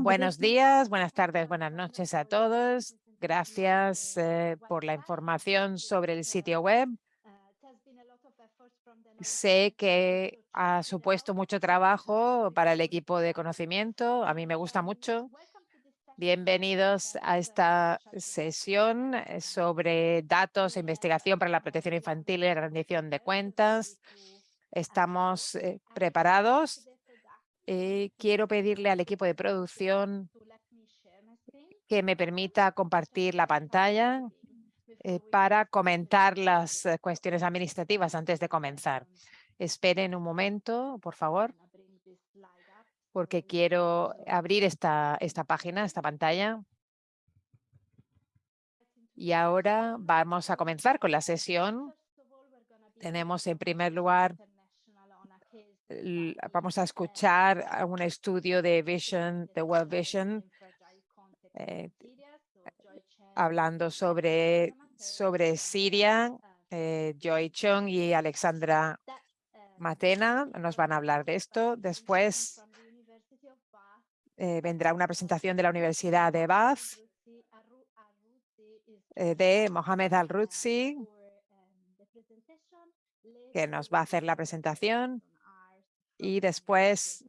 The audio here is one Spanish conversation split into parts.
Buenos días, buenas tardes, buenas noches a todos. Gracias eh, por la información sobre el sitio web. Sé que ha supuesto mucho trabajo para el equipo de conocimiento. A mí me gusta mucho. Bienvenidos a esta sesión eh, sobre datos e investigación para la protección infantil y la rendición de cuentas. Estamos eh, preparados. Eh, quiero pedirle al equipo de producción que me permita compartir la pantalla para comentar las cuestiones administrativas antes de comenzar. Esperen un momento, por favor porque quiero abrir esta, esta página, esta pantalla. Y ahora vamos a comenzar con la sesión. Tenemos en primer lugar, vamos a escuchar un estudio de Vision, de World Vision, eh, hablando sobre, sobre Siria. Eh, Joy Chung y Alexandra Matena nos van a hablar de esto. Después eh, vendrá una presentación de la Universidad de Bath, eh, de Mohamed Al-Rutsi, que nos va a hacer la presentación. Y después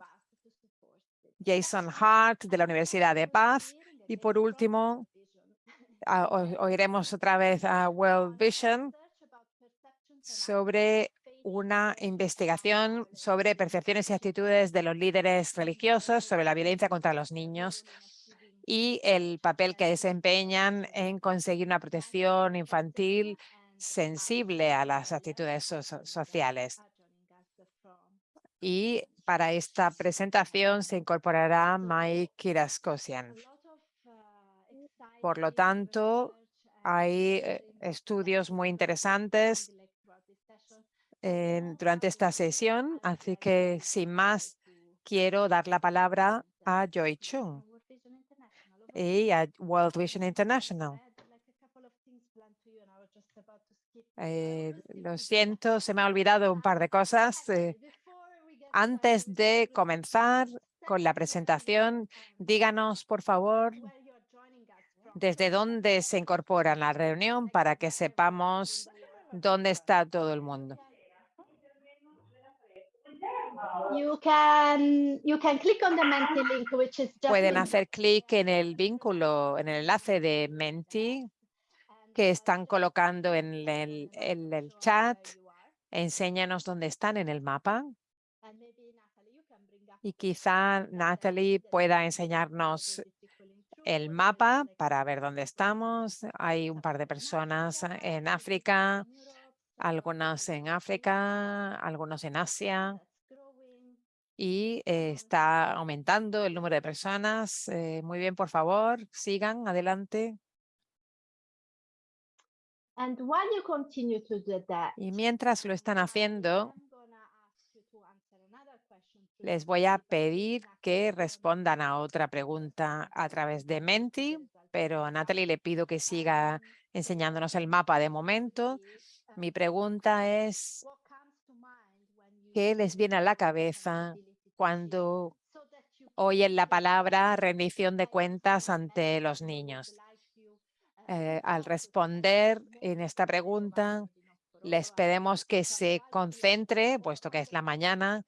Jason Hart, de la Universidad de Bath. Y por último, oiremos otra vez a World Vision sobre una investigación sobre percepciones y actitudes de los líderes religiosos sobre la violencia contra los niños y el papel que desempeñan en conseguir una protección infantil sensible a las actitudes sociales. Y para esta presentación se incorporará Mike Kiraskosian. Por lo tanto, hay eh, estudios muy interesantes durante esta sesión. Así que, sin más, quiero dar la palabra a Joy Chung y a World Vision International. Eh, lo siento, se me ha olvidado un par de cosas. Eh, antes de comenzar con la presentación, díganos, por favor, desde dónde se incorpora la reunión para que sepamos dónde está todo el mundo. Pueden hacer clic en el vínculo, en el enlace de Menti que están colocando en el, en el chat. Enséñanos dónde están en el mapa. Y quizá Natalie pueda enseñarnos el mapa para ver dónde estamos. Hay un par de personas en África, algunas en África, algunos en Asia y eh, está aumentando el número de personas. Eh, muy bien, por favor, sigan adelante. Y mientras lo están haciendo, les voy a pedir que respondan a otra pregunta a través de Menti, pero a Natalie le pido que siga enseñándonos el mapa de momento. Mi pregunta es, ¿qué les viene a la cabeza cuando oyen la palabra rendición de cuentas ante los niños. Eh, al responder en esta pregunta, les pedimos que se concentre, puesto que es la mañana,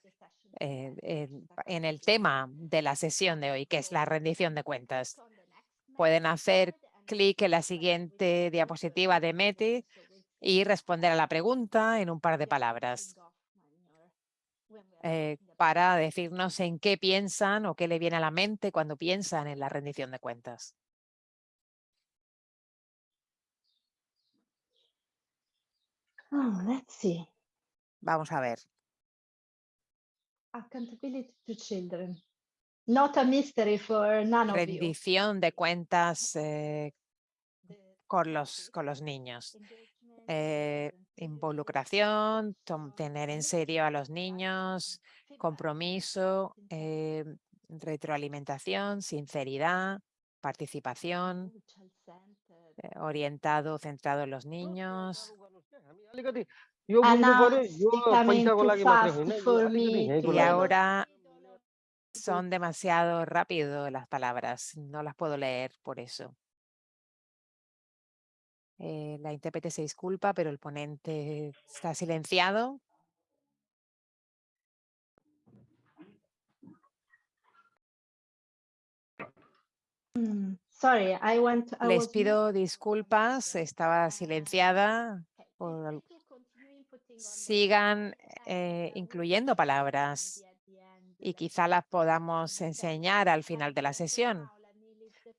eh, en, el tema de la sesión de hoy, que es la rendición de cuentas. Pueden hacer clic en la siguiente diapositiva de METI y responder a la pregunta en un par de palabras. Eh, para decirnos en qué piensan o qué le viene a la mente cuando piensan en la rendición de cuentas. Oh, let's see. Vamos a ver. Accountability to children. Not a mystery for none of Rendición de cuentas eh, con, los, con los niños. Eh, involucración, tener en serio a los niños, compromiso, eh, retroalimentación, sinceridad, participación, eh, orientado, centrado en los niños. Y ahora Son demasiado rápido las palabras, no las puedo leer por eso. Eh, la intérprete se disculpa, pero el ponente está silenciado. Mm, sorry, I want. I Les pido disculpas, estaba silenciada. por- Sigan eh, incluyendo palabras y quizá las podamos enseñar al final de la sesión.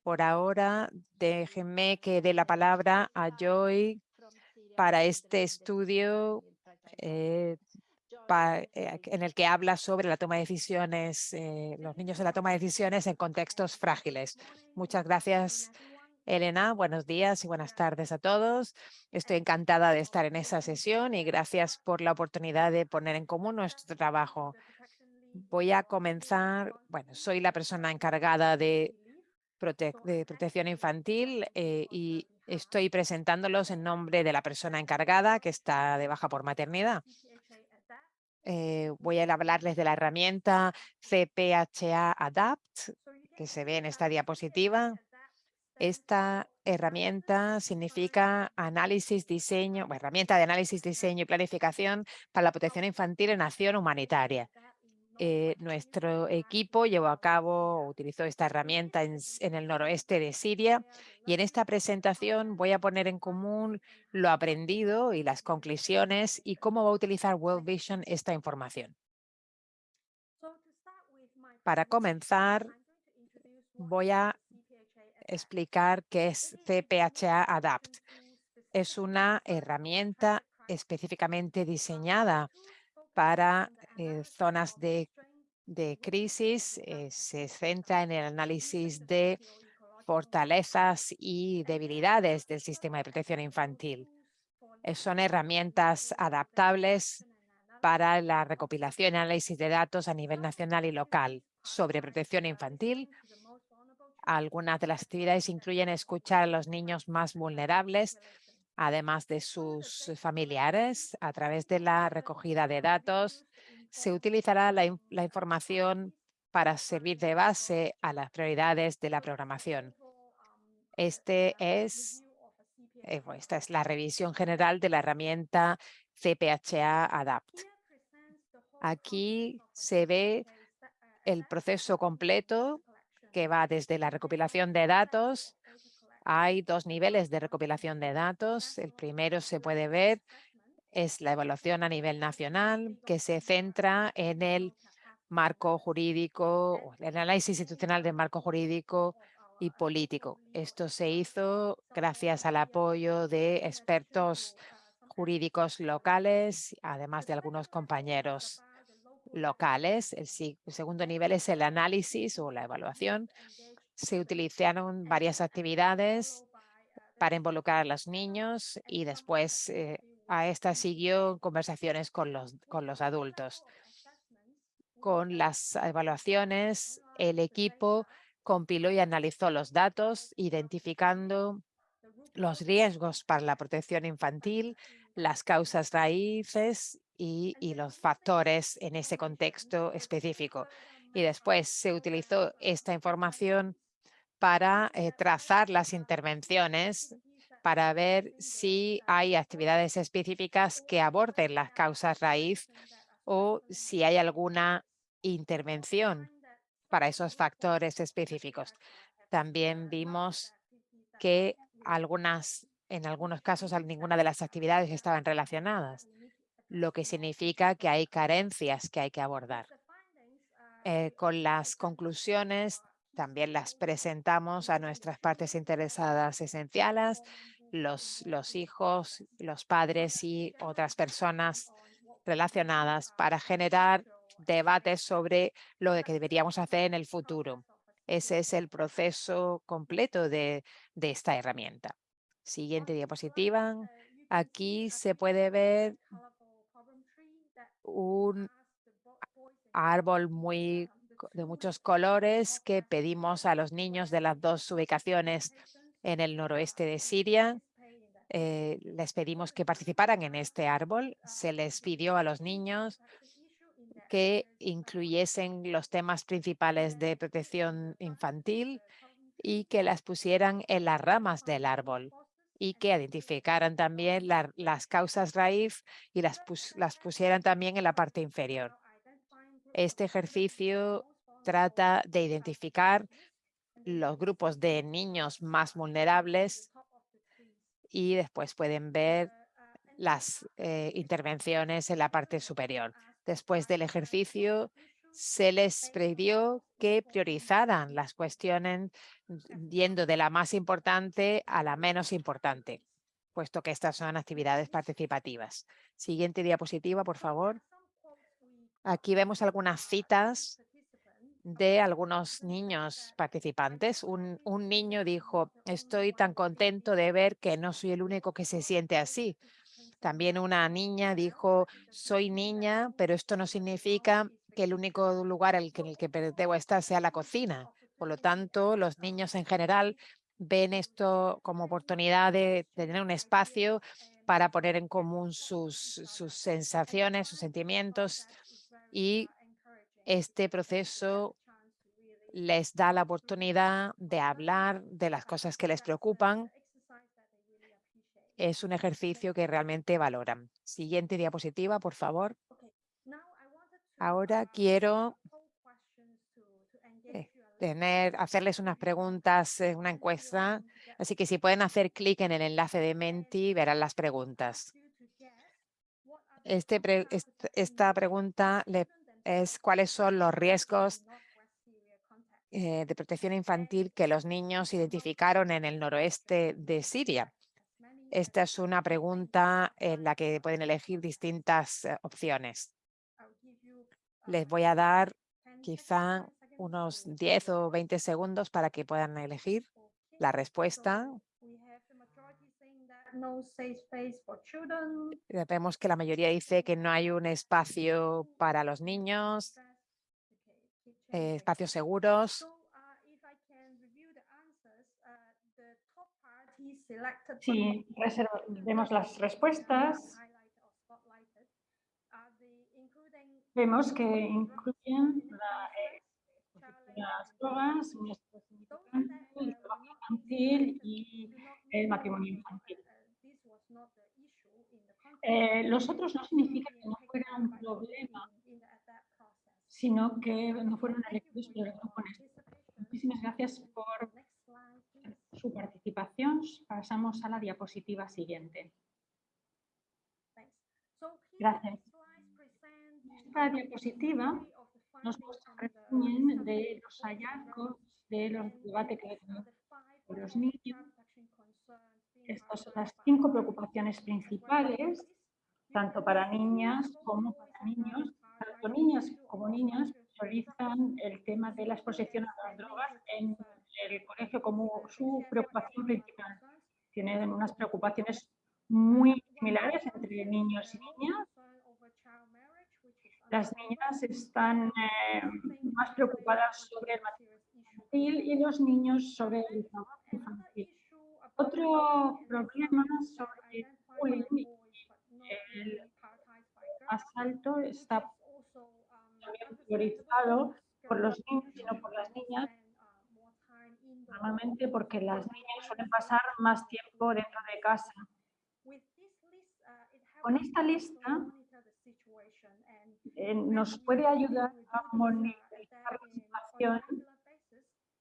Por ahora, déjenme que dé la palabra a Joy para este estudio eh, pa- eh, en el que habla sobre la toma de decisiones, eh, los niños en la toma de decisiones en contextos frágiles. Muchas gracias, Elena. Buenos días y buenas tardes a todos. Estoy encantada de estar en esa sesión y gracias por la oportunidad de poner en común nuestro trabajo. Voy a comenzar, bueno, soy la persona encargada de, prote- de protección infantil eh, y estoy presentándolos en nombre de la persona encargada que está de baja por maternidad. Eh, voy a hablarles de la herramienta CPHA Adapt, que se ve en esta diapositiva. Esta herramienta significa análisis, diseño, herramienta de análisis, diseño y planificación para la protección infantil en acción humanitaria. Eh, nuestro equipo llevó a cabo, utilizó esta herramienta en, en el noroeste de Siria y en esta presentación voy a poner en común lo aprendido y las conclusiones y cómo va a utilizar World Vision esta información. Para comenzar, voy a explicar qué es CPHA Adapt. Es una herramienta específicamente diseñada para eh, zonas de, crisis. eh, se centra en el análisis de fortalezas y debilidades del sistema de protección infantil. Son herramientas adaptables para la recopilación y análisis de datos a nivel nacional y local sobre protección infantil. Algunas de las actividades incluyen escuchar a los niños más vulnerables, además de sus familiares, a través de la recogida de datos. Se utilizará la, in- la información para servir de base a las prioridades de la programación. Este es, eh, esta es la revisión general de la herramienta CPHA Adapt. Aquí se ve el proceso completo que va desde la recopilación de datos. Hay dos niveles de recopilación de datos. El primero se puede ver es la evaluación a nivel nacional que se centra en el marco jurídico, el análisis institucional del marco jurídico y político. Esto se hizo gracias al apoyo de expertos jurídicos locales, además de algunos compañeros locales. El segundo nivel es el análisis o la evaluación. Se utilizaron varias actividades para involucrar a los niños y después eh, a esta siguió conversaciones con los, con los adultos. Con las evaluaciones, el equipo compiló y analizó los datos, identificando los riesgos para la protección infantil, las causas raíces y, y los factores en ese contexto específico. Y después se utilizó esta información para eh, trazar las intervenciones para ver si hay actividades específicas que aborden las causas raíz o si hay alguna intervención para esos factores específicos. También vimos que algunas, en algunos casos, ninguna de las actividades estaban relacionadas, lo que significa que hay carencias que hay que abordar. Eh, con las conclusiones también las presentamos a nuestras partes interesadas esenciales, los, los hijos, los padres y otras personas relacionadas para generar debates sobre lo que deberíamos hacer en el futuro. Ese es el proceso completo de, de esta herramienta. Siguiente diapositiva. Aquí se puede ver un árbol muy de muchos colores que pedimos a los niños de las dos ubicaciones en el noroeste de Siria. Eh, les pedimos que participaran en este árbol. Se les pidió a los niños que incluyesen los temas principales de protección infantil y que las pusieran en las ramas del árbol y que identificaran también las causas raíz y las, las pusieran también en la parte inferior. Este ejercicio trata de identificar los grupos de niños más vulnerables y después pueden ver las eh, intervenciones en la parte superior. Después del ejercicio, se les pidió que priorizaran las cuestiones yendo de la más importante a la menos importante, puesto que estas son actividades participativas. Siguiente diapositiva, por favor. Aquí vemos algunas citas de algunos niños participantes. Un, un, niño dijo, estoy tan contento de ver que no soy el único que se siente así. También una niña dijo, soy niña, pero esto no significa que el único lugar en el que debo estar sea la cocina. Por lo tanto, los niños en general ven esto como oportunidad de, tener un espacio para poner en común sus, sus sensaciones, sus sentimientos y este proceso les da la oportunidad de hablar de las cosas que les preocupan. Es un ejercicio que realmente valoran. Siguiente diapositiva, por favor. Ahora quiero eh, tener, hacerles unas preguntas, una encuesta. Así que si pueden hacer clic en el enlace de Menti, verán las preguntas. Este esta pregunta es cuáles son los riesgos eh, de protección infantil que los niños identificaron en el noroeste de Siria. Esta es una pregunta en la que pueden elegir distintas eh, opciones. Les voy a dar quizá unos 10 o 20 segundos para que puedan elegir la respuesta. Vemos que la mayoría dice que no hay un espacio para los niños, eh, espacios seguros. Si vemos las respuestas, Vemos que incluyen eh, las drogas, el trabajo infantil y el matrimonio infantil. Eh, los otros no significa que no fuera un problema, sino que no fueron elegidos por el grupo Muchísimas gracias por su participación. Pasamos a la diapositiva siguiente. Gracias. Esta diapositiva nos resumen de los hallazgos de los debates que tenemos con los niños. Estas son las cinco preocupaciones principales, tanto para niñas como para niños. Tanto niñas como niñas priorizan el tema de la exposición a las drogas en el colegio como su preocupación principal. Tienen unas preocupaciones muy similares entre niños y niñas las niñas están eh, más preocupadas sobre el matrimonio infantil y los niños sobre el trabajo infantil. Otro problema sobre el bullying el asalto está priorizado por los niños y no por las niñas, normalmente porque las niñas suelen pasar más tiempo dentro de casa. Con esta lista eh, nos puede ayudar a monitorizar la situación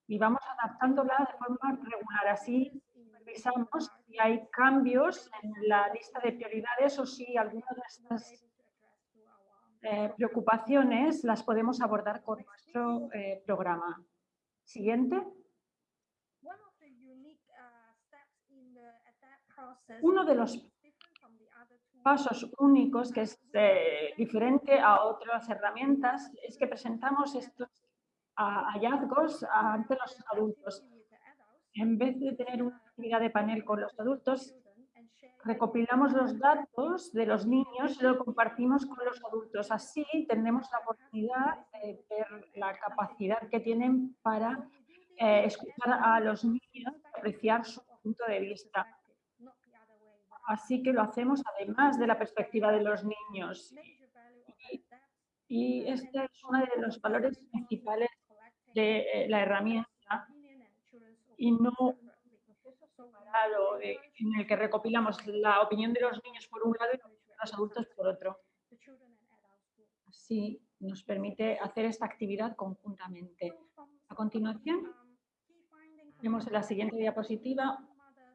y vamos adaptándola de forma regular. Así revisamos si hay cambios en la lista de prioridades o si alguna de estas eh, preocupaciones las podemos abordar con nuestro eh, programa. Siguiente. Uno de los pasos únicos que es eh, diferente a otras herramientas es que presentamos estos hallazgos ante los adultos. En vez de tener una actividad de panel con los adultos, recopilamos los datos de los niños y lo compartimos con los adultos. Así tenemos la oportunidad de ver la capacidad que tienen para eh, escuchar a los niños, apreciar su punto de vista. Así que lo hacemos además de la perspectiva de los niños. Y este es uno de los valores principales de eh, la herramienta y no separado en el que recopilamos la opinión de los niños por un lado y de los adultos por otro. Así nos permite hacer esta actividad conjuntamente. A continuación, vemos en la siguiente diapositiva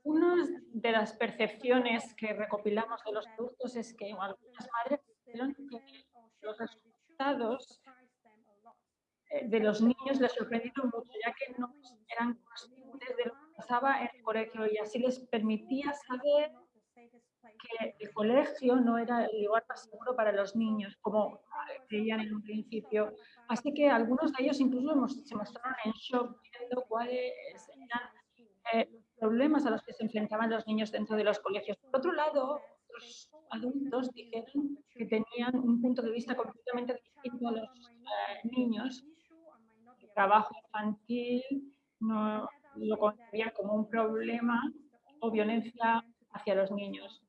una de las percepciones que recopilamos de los adultos es que algunas madres que los resultados eh, de los niños les sorprendieron mucho, ya que no eran conscientes de lo que pasaba en el colegio y así les permitía saber que el colegio no era el lugar más seguro para los niños, como creían en un principio. Así que algunos de ellos incluso se mostraron en shock viendo cuáles eran eh, problemas a los que se enfrentaban los niños dentro de los colegios. Por otro lado, los adultos dijeron que tenían un punto de vista completamente distinto a los eh, niños. El trabajo infantil no lo concebían como un problema o violencia hacia los niños.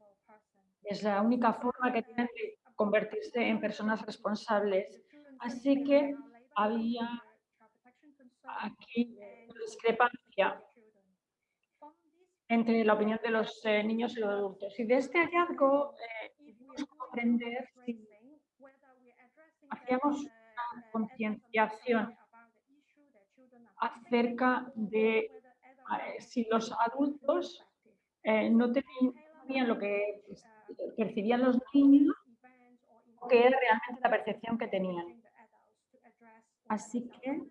Es la única forma que tienen de convertirse en personas responsables. Así que había aquí discrepancia entre la opinión de los eh, niños y los adultos. Y de este hallazgo eh, comprender si hacíamos una concienciación acerca de eh, si los adultos eh, no tenían lo que percibían los niños o que era realmente la percepción que tenían. Así que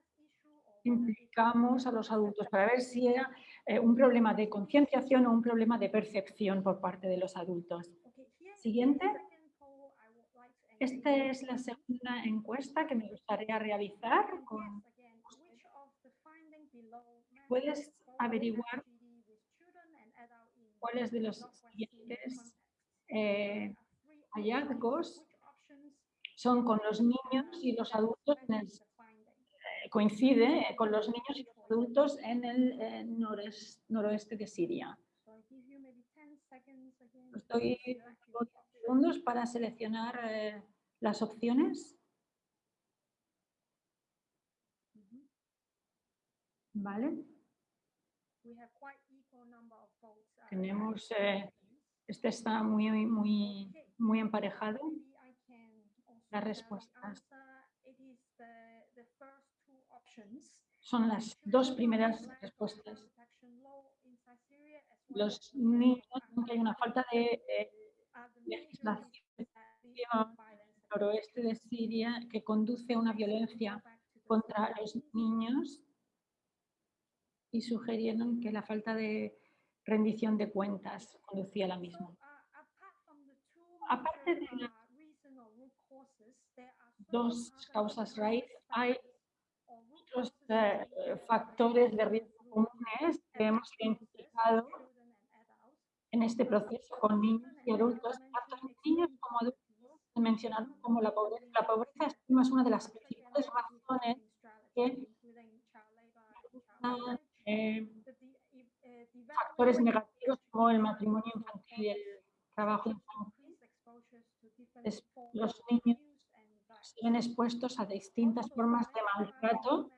implicamos a los adultos para ver si era eh, un problema de concienciación o un problema de percepción por parte de los adultos. Siguiente. Esta es la segunda encuesta que me gustaría realizar. Puedes averiguar cuáles de los siguientes eh, hallazgos son con los niños y los adultos eh, coincide con los niños y los adultos en el noroeste de Siria. Estoy segundos para seleccionar eh, las opciones. Vale. Tenemos, eh, este está muy, muy, muy emparejado. Las respuestas son las dos primeras respuestas. Los niños, hay una falta de eh, legislación en el noroeste de Siria que conduce a una violencia contra los niños y sugerieron que la falta de rendición de cuentas conducía a la misma. Aparte de las dos causas raíz, hay otros eh, factores de riesgo comunes que hemos identificado en este proceso con niños y adultos, tanto niños como adultos, mencionaron como la pobreza. La pobreza es una de las principales razones que eh, factores negativos como el matrimonio infantil y el trabajo infantil. Los niños se ven expuestos a distintas formas de maltrato.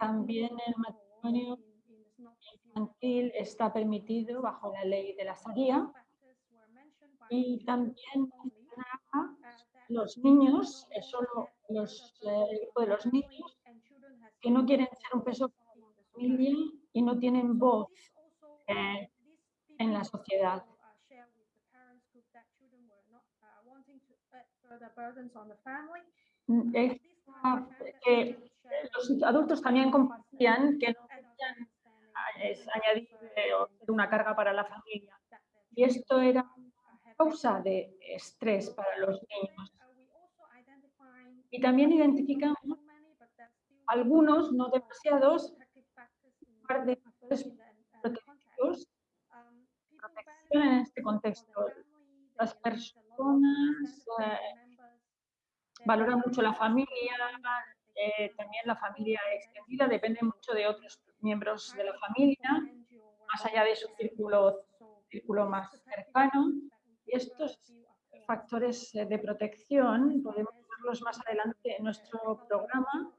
También el matrimonio infantil está permitido bajo la ley de la Sharia y también los niños, solo los, el grupo de los niños que no quieren ser un peso para y no tienen voz eh, en la sociedad. Que los adultos también compartían que no querían añadir una carga para la familia. Y esto era causa de estrés para los niños. Y también identificamos algunos, no demasiados, de factores protección en este contexto. Las personas eh, valoran mucho la familia, eh, también la familia extendida depende mucho de otros miembros de la familia, más allá de su círculo, círculo más cercano. Y estos factores eh, de protección podemos verlos más adelante en nuestro programa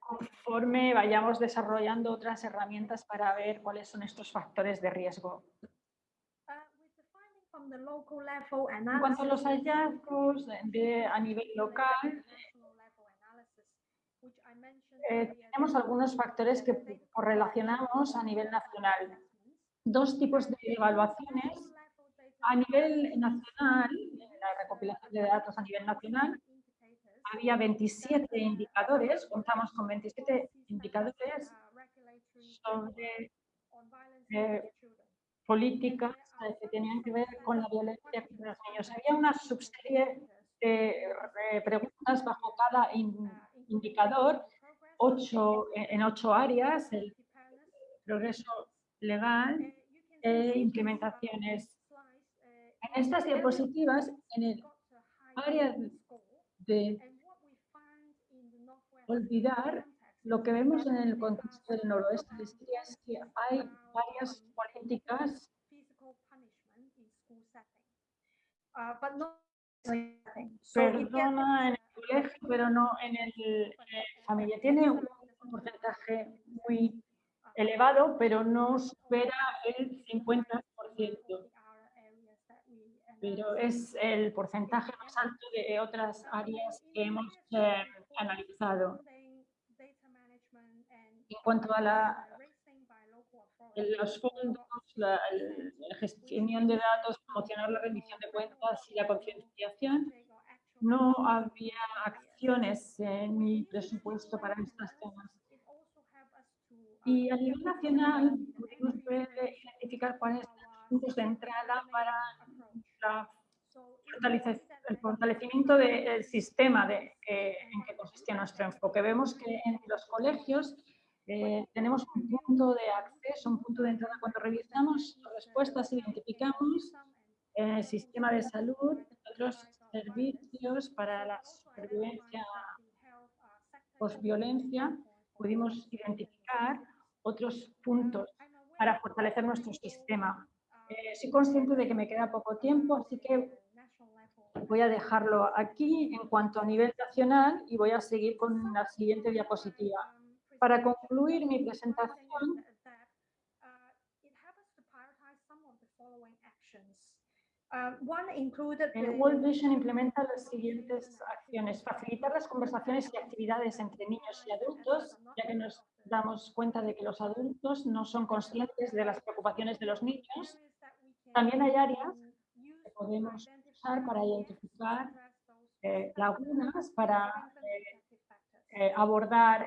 conforme vayamos desarrollando otras herramientas para ver cuáles son estos factores de riesgo. En cuanto a los hallazgos de, a nivel local, eh, tenemos algunos factores que correlacionamos a nivel nacional. Dos tipos de evaluaciones. A nivel nacional, la recopilación de datos a nivel nacional, había 27 indicadores, contamos con 27 indicadores sobre eh, políticas que tenían que ver con la violencia contra los niños. Había una subserie de eh, preguntas bajo cada indicador, ocho, en ocho áreas, el progreso legal e implementaciones. En estas diapositivas, en el área de olvidar lo que vemos en el contexto del noroeste de Siria es que hay varias políticas perdona en el colegio, pero no en el familia. Tiene un porcentaje muy elevado, pero no supera el 50%. Pero es el porcentaje más alto de otras áreas que hemos eh, analizado. En cuanto a la, los fondos, la, gestión de datos, promocionar la rendición de cuentas y la concienciación, no había acciones en mi presupuesto para estas temas. Y a nivel nacional pudimos identificar cuáles son los puntos de entrada para la el fortalecimiento del sistema de, en que consistía nuestro enfoque. Vemos que en los colegios eh, tenemos un punto de acceso, un punto de entrada. Cuando revisamos respuestas, identificamos el sistema de salud, otros servicios para la supervivencia post-violencia, pudimos identificar otros puntos para fortalecer nuestro sistema. Eh, soy consciente de que me queda poco tiempo, así que voy a dejarlo aquí en cuanto a nivel nacional y voy a seguir con la siguiente diapositiva. Para concluir mi presentación, el World Vision implementa las siguientes acciones. Facilitar las conversaciones y actividades entre niños y adultos, ya que nos damos cuenta de que los adultos no son conscientes de las preocupaciones de los niños. También hay áreas que podemos para identificar eh, lagunas, para eh, eh, abordar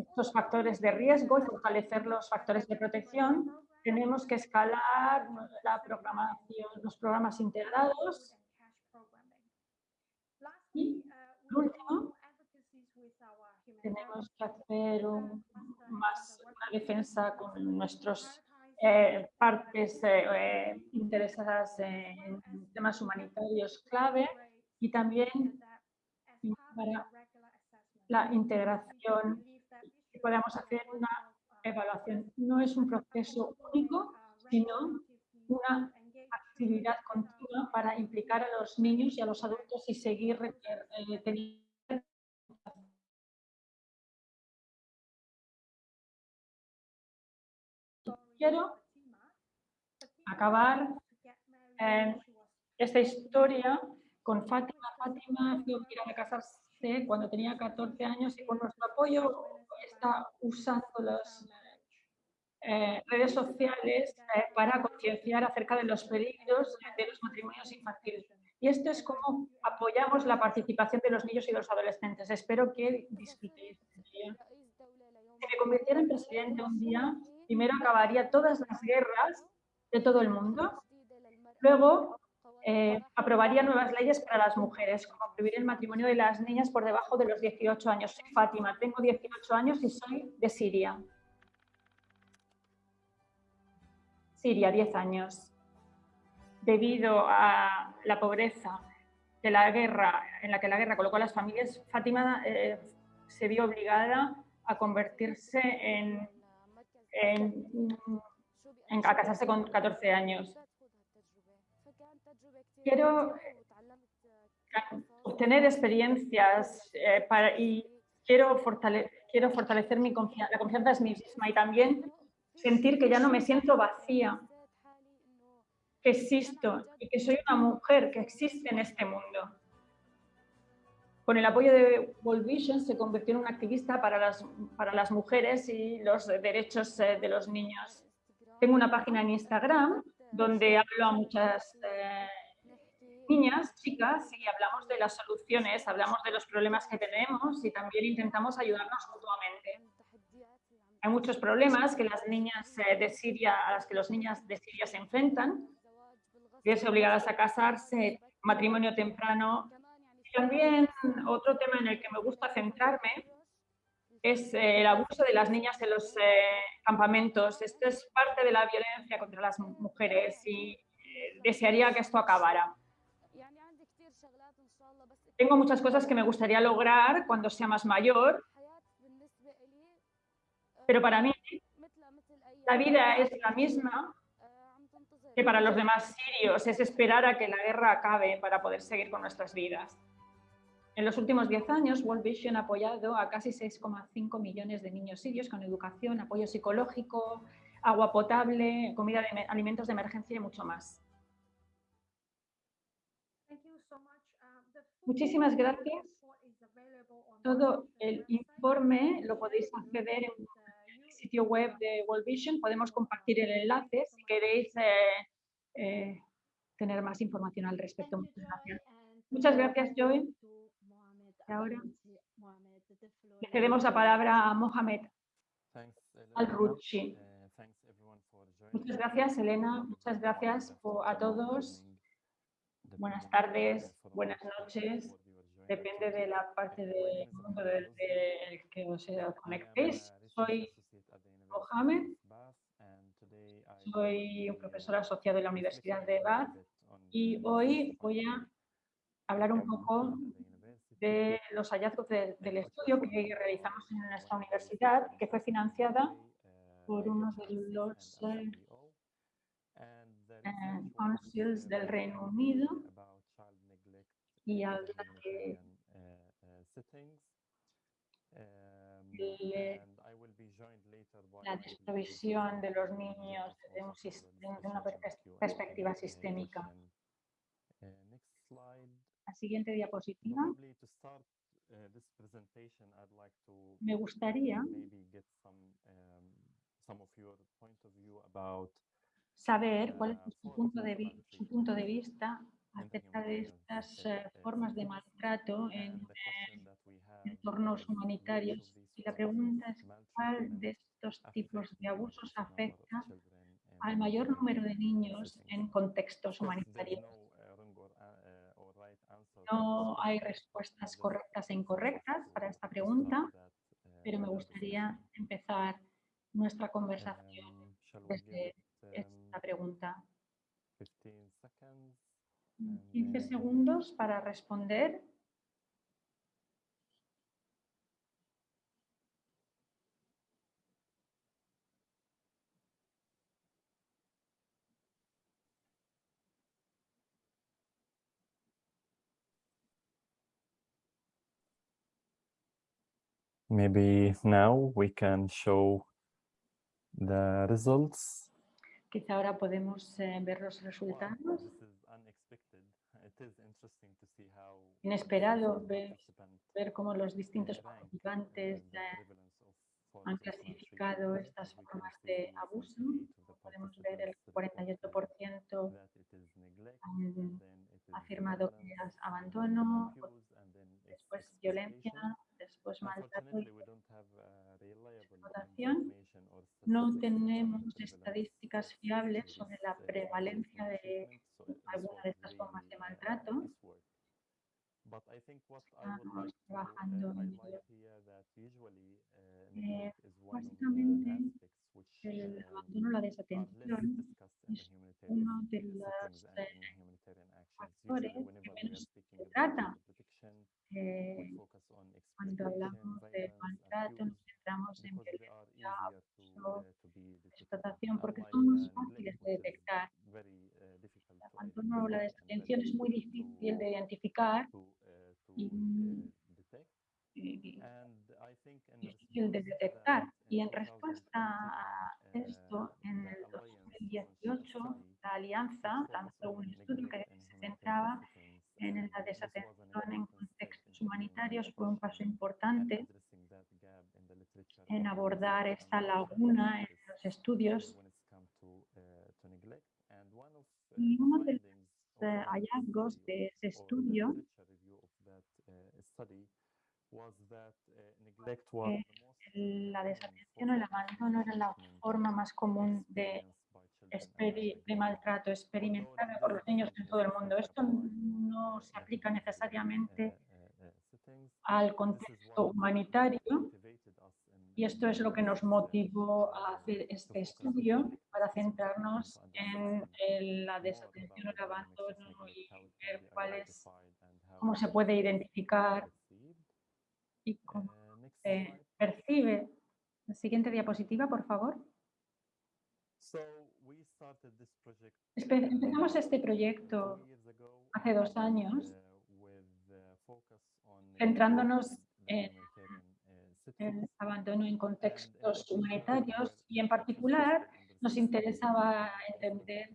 estos factores de riesgo y fortalecer los factores de protección. Tenemos que escalar la programación, los programas integrados. Y, por último, tenemos que hacer más una defensa con nuestros eh, partes eh, eh, interesadas en temas humanitarios clave y también para la integración que podamos hacer una evaluación. No es un proceso único, sino una actividad continua para implicar a los niños y a los adultos y seguir teniendo quiero acabar eh, esta historia con Fátima. Fátima quiere casarse cuando tenía 14 años y con nuestro apoyo está usando las eh, redes sociales eh, para concienciar acerca de los peligros de los matrimonios infantiles. Y esto es como apoyamos la participación de los niños y los adolescentes. Espero que disfrutéis. Si me convirtiera en presidente un día, primero acabaría todas las guerras de todo el mundo. Luego eh, aprobaría nuevas leyes para las mujeres, como prohibir el matrimonio de las niñas por debajo de los 18 años. Soy Fátima, tengo 18 años y soy de Siria. Siria, 10 años. Debido a la pobreza de la guerra, en la que la guerra colocó a las familias, Fátima eh, se vio obligada a convertirse en en, a casarse con 14 años. Quiero obtener experiencias eh, para, y quiero, quiero fortalecer mi la confianza en mí misma y también sentir que ya no me siento vacía, que existo y que soy una mujer que existe en este mundo. Con el apoyo de World Vision se convirtió en una activista para las, para las mujeres y los derechos eh, de los niños. Tengo una página en Instagram donde hablo a muchas eh, niñas, chicas, y hablamos de las soluciones, hablamos de los problemas que tenemos y también intentamos ayudarnos mutuamente. Hay muchos problemas que las niñas eh, de Siria, a las que los niñas de Siria se enfrentan, es obligadas a casarse, matrimonio temprano. también otro tema en el que me gusta centrarme es eh, el abuso de las niñas en los eh, campamentos. Esto es parte de la violencia contra las mujeres y desearía que esto acabara. Tengo muchas cosas que me gustaría lograr cuando sea más mayor, pero para mí la vida es la misma que para los demás sirios, es esperar a que la guerra acabe para poder seguir con nuestras vidas. En los últimos 10 años, World Vision ha apoyado a casi 6,5 millones de niños sirios con educación, apoyo psicológico, agua potable, comida de alimentos de emergencia y mucho más. Muchísimas gracias. Todo el informe lo podéis acceder en el sitio web de World Vision. Podemos compartir el enlace si queréis eh, eh, tener más información al respecto. Muchas gracias, Muchas gracias Joy. Y ahora le cedemos la palabra a Mohamed Al-Ruchi. Muchas gracias, Elena. Muchas gracias a todos buenas tardes, buenas noches, depende de la parte del mundo del que os conectéis. Soy Mohamed, soy un profesor asociado en la Universidad de Bath y hoy voy a hablar un poco de los hallazgos del estudio que realizamos en nuestra universidad, que fue financiada por uno de los eh, del Reino Unido y habla de la desprovisión de los niños desde, un, una perspectiva sistémica. La siguiente diapositiva. Me gustaría saber cuál es su punto de, su punto de vista acerca de estas eh, formas de maltrato en eh, entornos humanitarios. Y la pregunta es cuál de estos tipos de abusos afecta al mayor número de niños en contextos humanitarios. No hay respuestas correctas e incorrectas para esta pregunta, pero me gustaría empezar nuestra conversación desde esta pregunta. 15 segundos para responder. Maybe now we can show the results. Quizá ahora podemos eh, ver los resultados. Inesperado ver, ver cómo los distintos participantes han clasificado estas formas de abuso. Podemos ver el 48% han afirmado que es abandono, después violencia, después maltrato explotación. No tenemos estadísticas fiables sobre la prevalencia de alguna de estas formas de maltrato. Estamos trabajando en ello. Eh, básicamente, el abandono, la desatención es uno de los eh, factores que menos se trata. Eh, cuando hablamos de maltrato, nos centramos en violencia, abuso, explotación, porque son más fáciles de detectar. abandono o la desatención es muy difícil de identificar y y difícil de detectar. Y en respuesta a esto, en el 2018, la Alianza lanzó un estudio que se centraba en la desatención en contextos humanitarios. Fue un paso importante en abordar esta laguna en los estudios. Y uno de los eh, hallazgos de ese estudio eh, la desatención o el abandono era la forma más común de, de maltrato experimentada por los niños en todo el mundo. Esto no se aplica necesariamente al contexto humanitario y esto es lo que nos motivó a hacer este estudio para centrarnos en, la desatención o el abandono y ver cuál es, cómo se puede identificar y cómo se percibe. La siguiente diapositiva, por favor. Empezamos este proyecto hace dos años centrándonos en el abandono en contextos humanitarios y en particular nos interesaba entender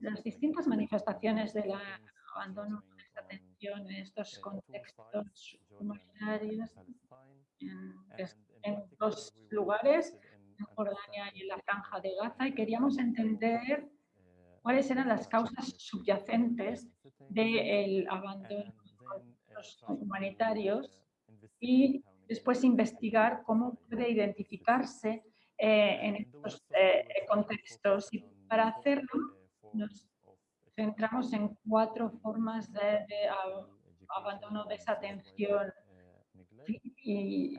las distintas manifestaciones del abandono atención en estos contextos humanitarios en, dos lugares, en Jordania y en la Franja de Gaza, y queríamos entender cuáles eran las causas subyacentes del abandono de los humanitarios y después investigar cómo puede identificarse eh, en estos eh, contextos. Y para hacerlo nos centramos en cuatro formas de, abandono, desatención y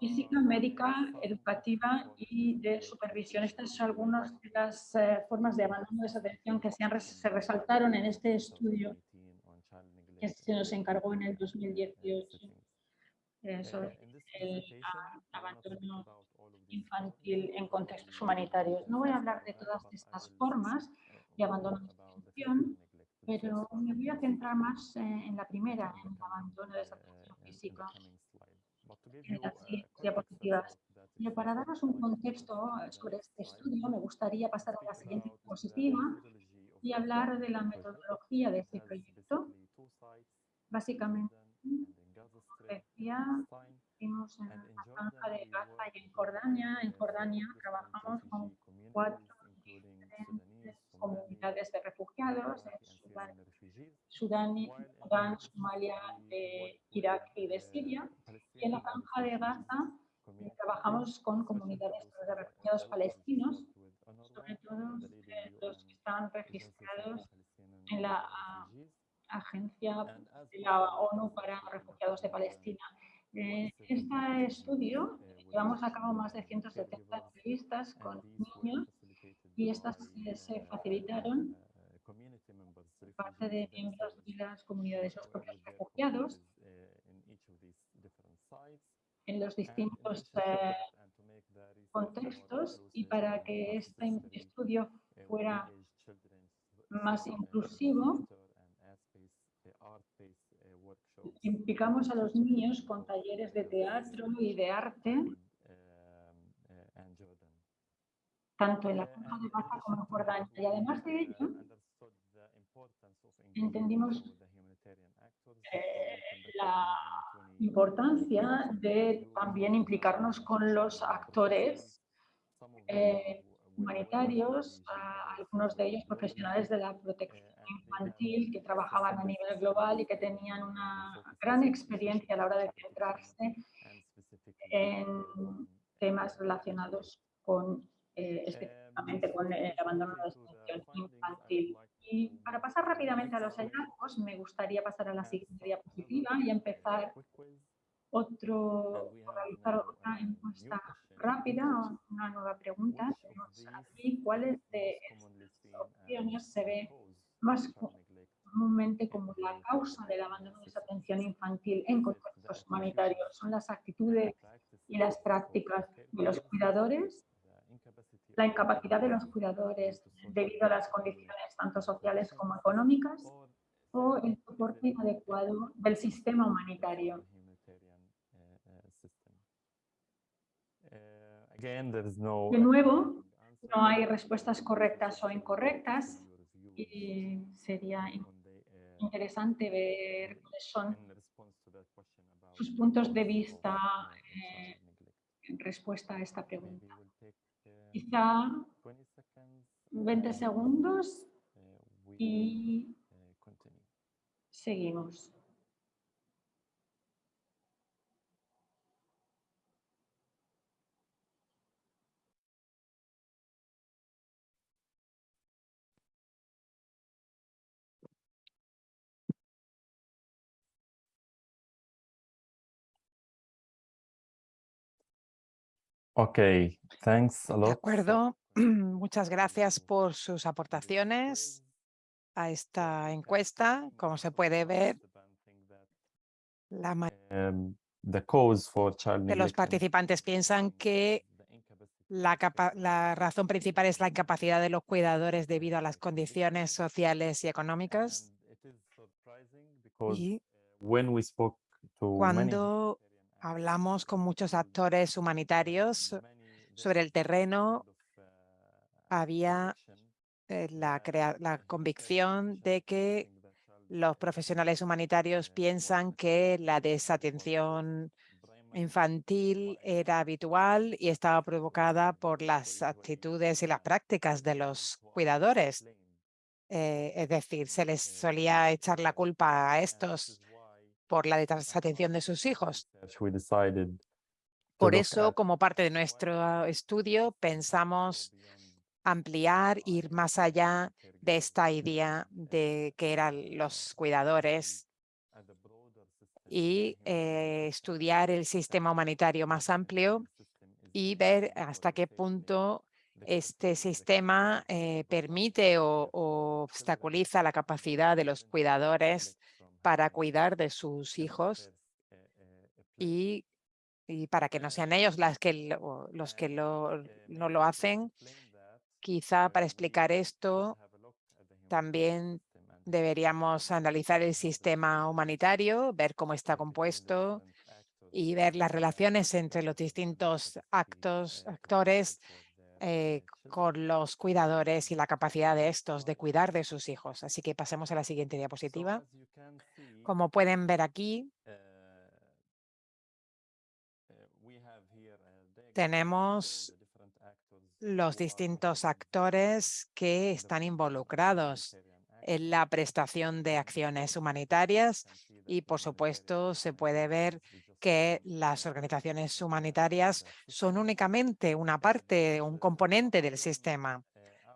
física, médica, educativa y de supervisión. Estas son algunas de las eh, formas de abandono, desatención que se, se resaltaron en este estudio que se nos encargó en el 2018 eh, sobre el abandono infantil en contextos humanitarios. No voy a hablar de todas estas formas de abandono pero me voy a centrar más en la primera, en el abandono de esa atención física, las diapositivas. Pero para daros un contexto sobre este estudio, me gustaría pasar a la siguiente diapositiva y hablar de la metodología de este proyecto. Básicamente, decía, vimos en la franja de Gaza y en Jordania. En Jordania trabajamos con cuatro comunidades de refugiados de Sudán, Sudán, Sudán Somalia, de Irak y de Siria. Y en la franja de Gaza eh, trabajamos con comunidades de refugiados palestinos, sobre todo eh, los que están registrados en la Agencia de la ONU para Refugiados de Palestina. En este estudio llevamos a cabo más de 170 entrevistas con niños y estas se facilitaron parte de miembros de las comunidades, propios refugiados, en los distintos eh, contextos y para que este estudio fuera más inclusivo, implicamos a los niños con talleres de teatro y de arte tanto en la Franja de Gaza como en Jordania. Y además de ello, entendimos eh, la importancia de también implicarnos con los actores eh, humanitarios, algunos de ellos profesionales de la protección infantil que trabajaban a nivel global y que tenían una gran experiencia a la hora de centrarse en temas relacionados con eh, específicamente con el abandono de la situación infantil. Y para pasar rápidamente a los hallazgos, me gustaría pasar a la siguiente diapositiva y empezar otro, realizar otra encuesta rápida, una nueva pregunta. Aquí, ¿cuáles de estas opciones se ve más comúnmente como la causa del abandono de esa atención infantil en contextos humanitarios? Son las actitudes y las prácticas de los cuidadores, la incapacidad de los cuidadores debido a las condiciones tanto sociales como económicas o el soporte inadecuado del sistema humanitario. De nuevo, no hay respuestas correctas o incorrectas y sería interesante ver cuáles son sus puntos de vista eh, en respuesta a esta pregunta. Quizá 20 segundos y seguimos. Ok, thanks a De acuerdo, muchas gracias por sus aportaciones a esta encuesta. Como se puede ver, la mayoría child de los participantes piensan que la, la razón principal es la incapacidad de los cuidadores debido a las condiciones sociales y económicas. Y cuando hablamos con muchos actores humanitarios sobre el terreno, había eh, la, crea- la convicción de que los profesionales humanitarios piensan que la desatención infantil era habitual y estaba provocada por las actitudes y las prácticas de los cuidadores. Eh, es decir, se les solía echar la culpa a estos por la desatención de sus hijos. Por eso, como parte de nuestro estudio, pensamos ampliar, ir más allá de esta idea de que eran los cuidadores y eh, estudiar el sistema humanitario más amplio y ver hasta qué punto este sistema eh, permite o, o obstaculiza la capacidad de los cuidadores para cuidar de sus hijos y, y para que no sean ellos las que lo- los que lo, no lo hacen. Quizá para explicar esto también deberíamos analizar el sistema humanitario, ver cómo está compuesto y ver las relaciones entre los distintos actos, actores eh, con los cuidadores y la capacidad de estos de cuidar de sus hijos. Así que pasemos a la siguiente diapositiva. Como pueden ver aquí, tenemos los distintos actores que están involucrados en la prestación de acciones humanitarias y, por supuesto, se puede ver que las organizaciones humanitarias son únicamente una parte, un componente del sistema.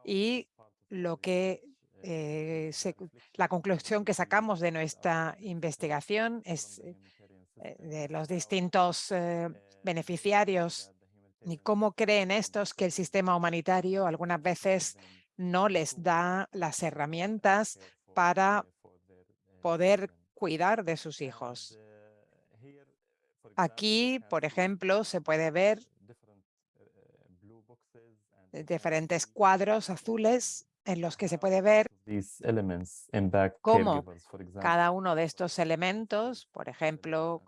Y lo que eh, se- la conclusión que sacamos de nuestra investigación es eh, de los distintos eh, beneficiarios y cómo creen estos que el sistema humanitario algunas veces no les da las herramientas para poder cuidar de sus hijos. Aquí, por ejemplo, se puede ver eh, diferentes cuadros azules en los que se puede ver cómo cada uno de estos elementos, por ejemplo,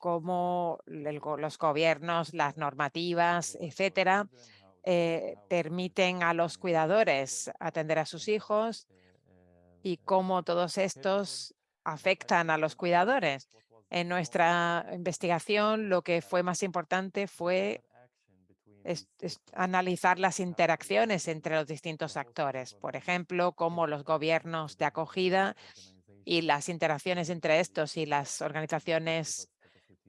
cómo el los gobiernos, las normativas, etcétera, eh, permiten a los cuidadores atender a sus hijos y cómo todos estos afectan a los cuidadores. En nuestra investigación, lo que fue más importante fue es- es analizar las interacciones entre los distintos actores. Por ejemplo, cómo los gobiernos de acogida y las interacciones entre estos y las organizaciones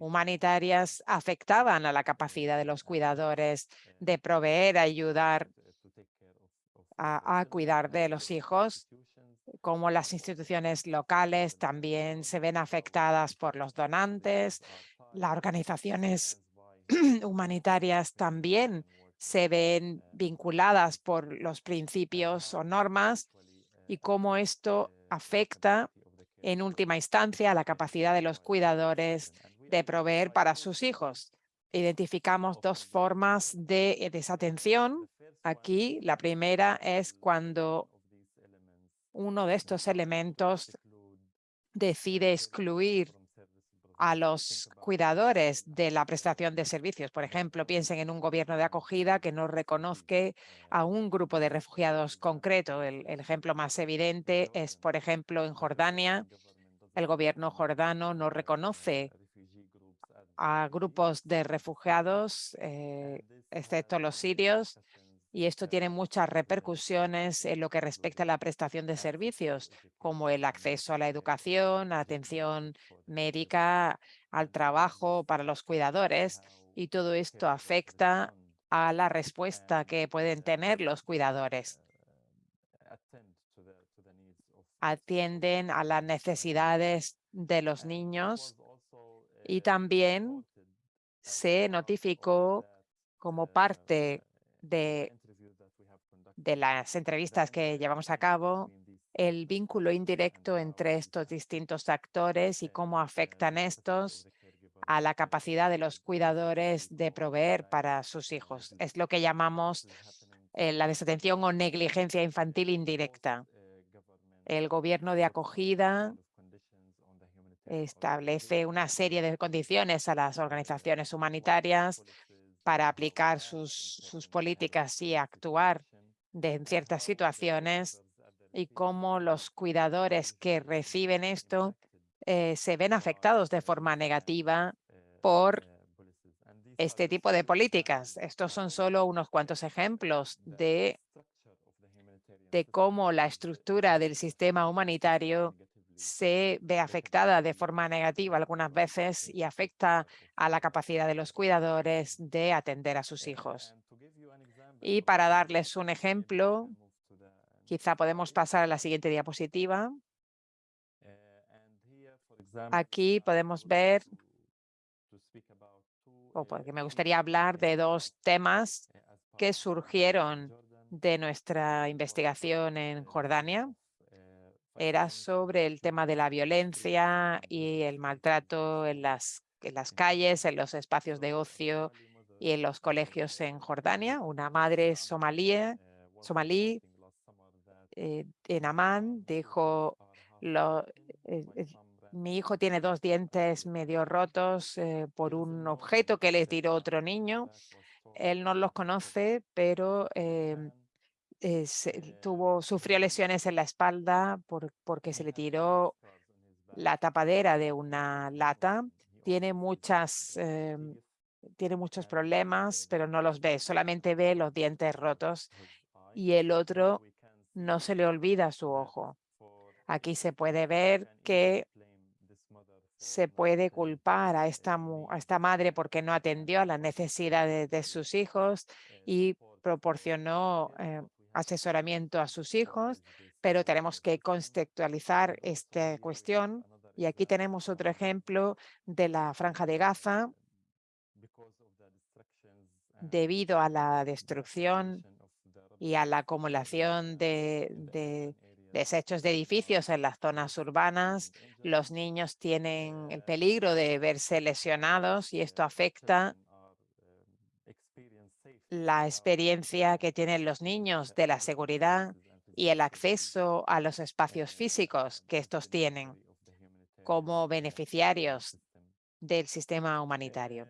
humanitarias afectaban a la capacidad de los cuidadores de proveer, ayudar a, a cuidar de los hijos, como las instituciones locales también se ven afectadas por los donantes, las organizaciones humanitarias también se ven vinculadas por los principios o normas y cómo esto afecta en última instancia a la capacidad de los cuidadores de proveer para sus hijos. Identificamos dos formas de eh, desatención. Aquí la primera es cuando uno de estos elementos decide excluir a los cuidadores de la prestación de servicios. Por ejemplo, piensen en un gobierno de acogida que no reconozca a un grupo de refugiados concreto. El, el, ejemplo más evidente es, por ejemplo, en Jordania. El gobierno jordano no reconoce a grupos de refugiados, eh, excepto los sirios, y esto tiene muchas repercusiones en lo que respecta a la prestación de servicios, como el acceso a la educación, atención médica, al trabajo para los cuidadores, y todo esto afecta a la respuesta que pueden tener los cuidadores. Atienden a las necesidades de los niños y también se notificó como parte de, las entrevistas que llevamos a cabo el vínculo indirecto entre estos distintos actores y cómo afectan estos a la capacidad de los cuidadores de proveer para sus hijos. Es lo que llamamos eh, la desatención o negligencia infantil indirecta. El gobierno de acogida establece una serie de condiciones a las organizaciones humanitarias para aplicar sus, políticas y actuar en ciertas situaciones y cómo los cuidadores que reciben esto eh, se ven afectados de forma negativa por este tipo de políticas. Estos son solo unos cuantos ejemplos de cómo la estructura del sistema humanitario se ve afectada de forma negativa algunas veces y afecta a la capacidad de los cuidadores de atender a sus hijos. Y para darles un ejemplo, quizá podemos pasar a la siguiente diapositiva. Aquí podemos ver, o porque me gustaría hablar de dos temas que surgieron de nuestra investigación en Jordania era sobre el tema de la violencia y el maltrato en las, en las calles, en los espacios de ocio y en los colegios en Jordania. Una madre somalí, somalí eh, en Amán dijo, lo, eh, eh, mi hijo tiene dos dientes medio rotos por un objeto que le tiró otro niño. Él no los conoce, pero em, eh, tuvo, sufrió lesiones en la espalda por, porque se le tiró la tapadera de una lata. Tiene muchas, em, tiene muchos problemas, pero no los ve, solamente ve los dientes rotos y el otro no se le olvida su ojo. Aquí se puede ver que se puede culpar a esta, a esta madre porque no atendió a las necesidades de sus hijos y proporcionó eh, asesoramiento a sus hijos, pero tenemos que contextualizar esta cuestión. Y aquí tenemos otro ejemplo de la Franja de Gaza. Debido a la destrucción y a la acumulación de, desechos de edificios en las zonas urbanas, los niños tienen el peligro de verse lesionados y esto afecta la experiencia que tienen los niños de la seguridad y el acceso a los espacios físicos que estos tienen como beneficiarios del sistema humanitario.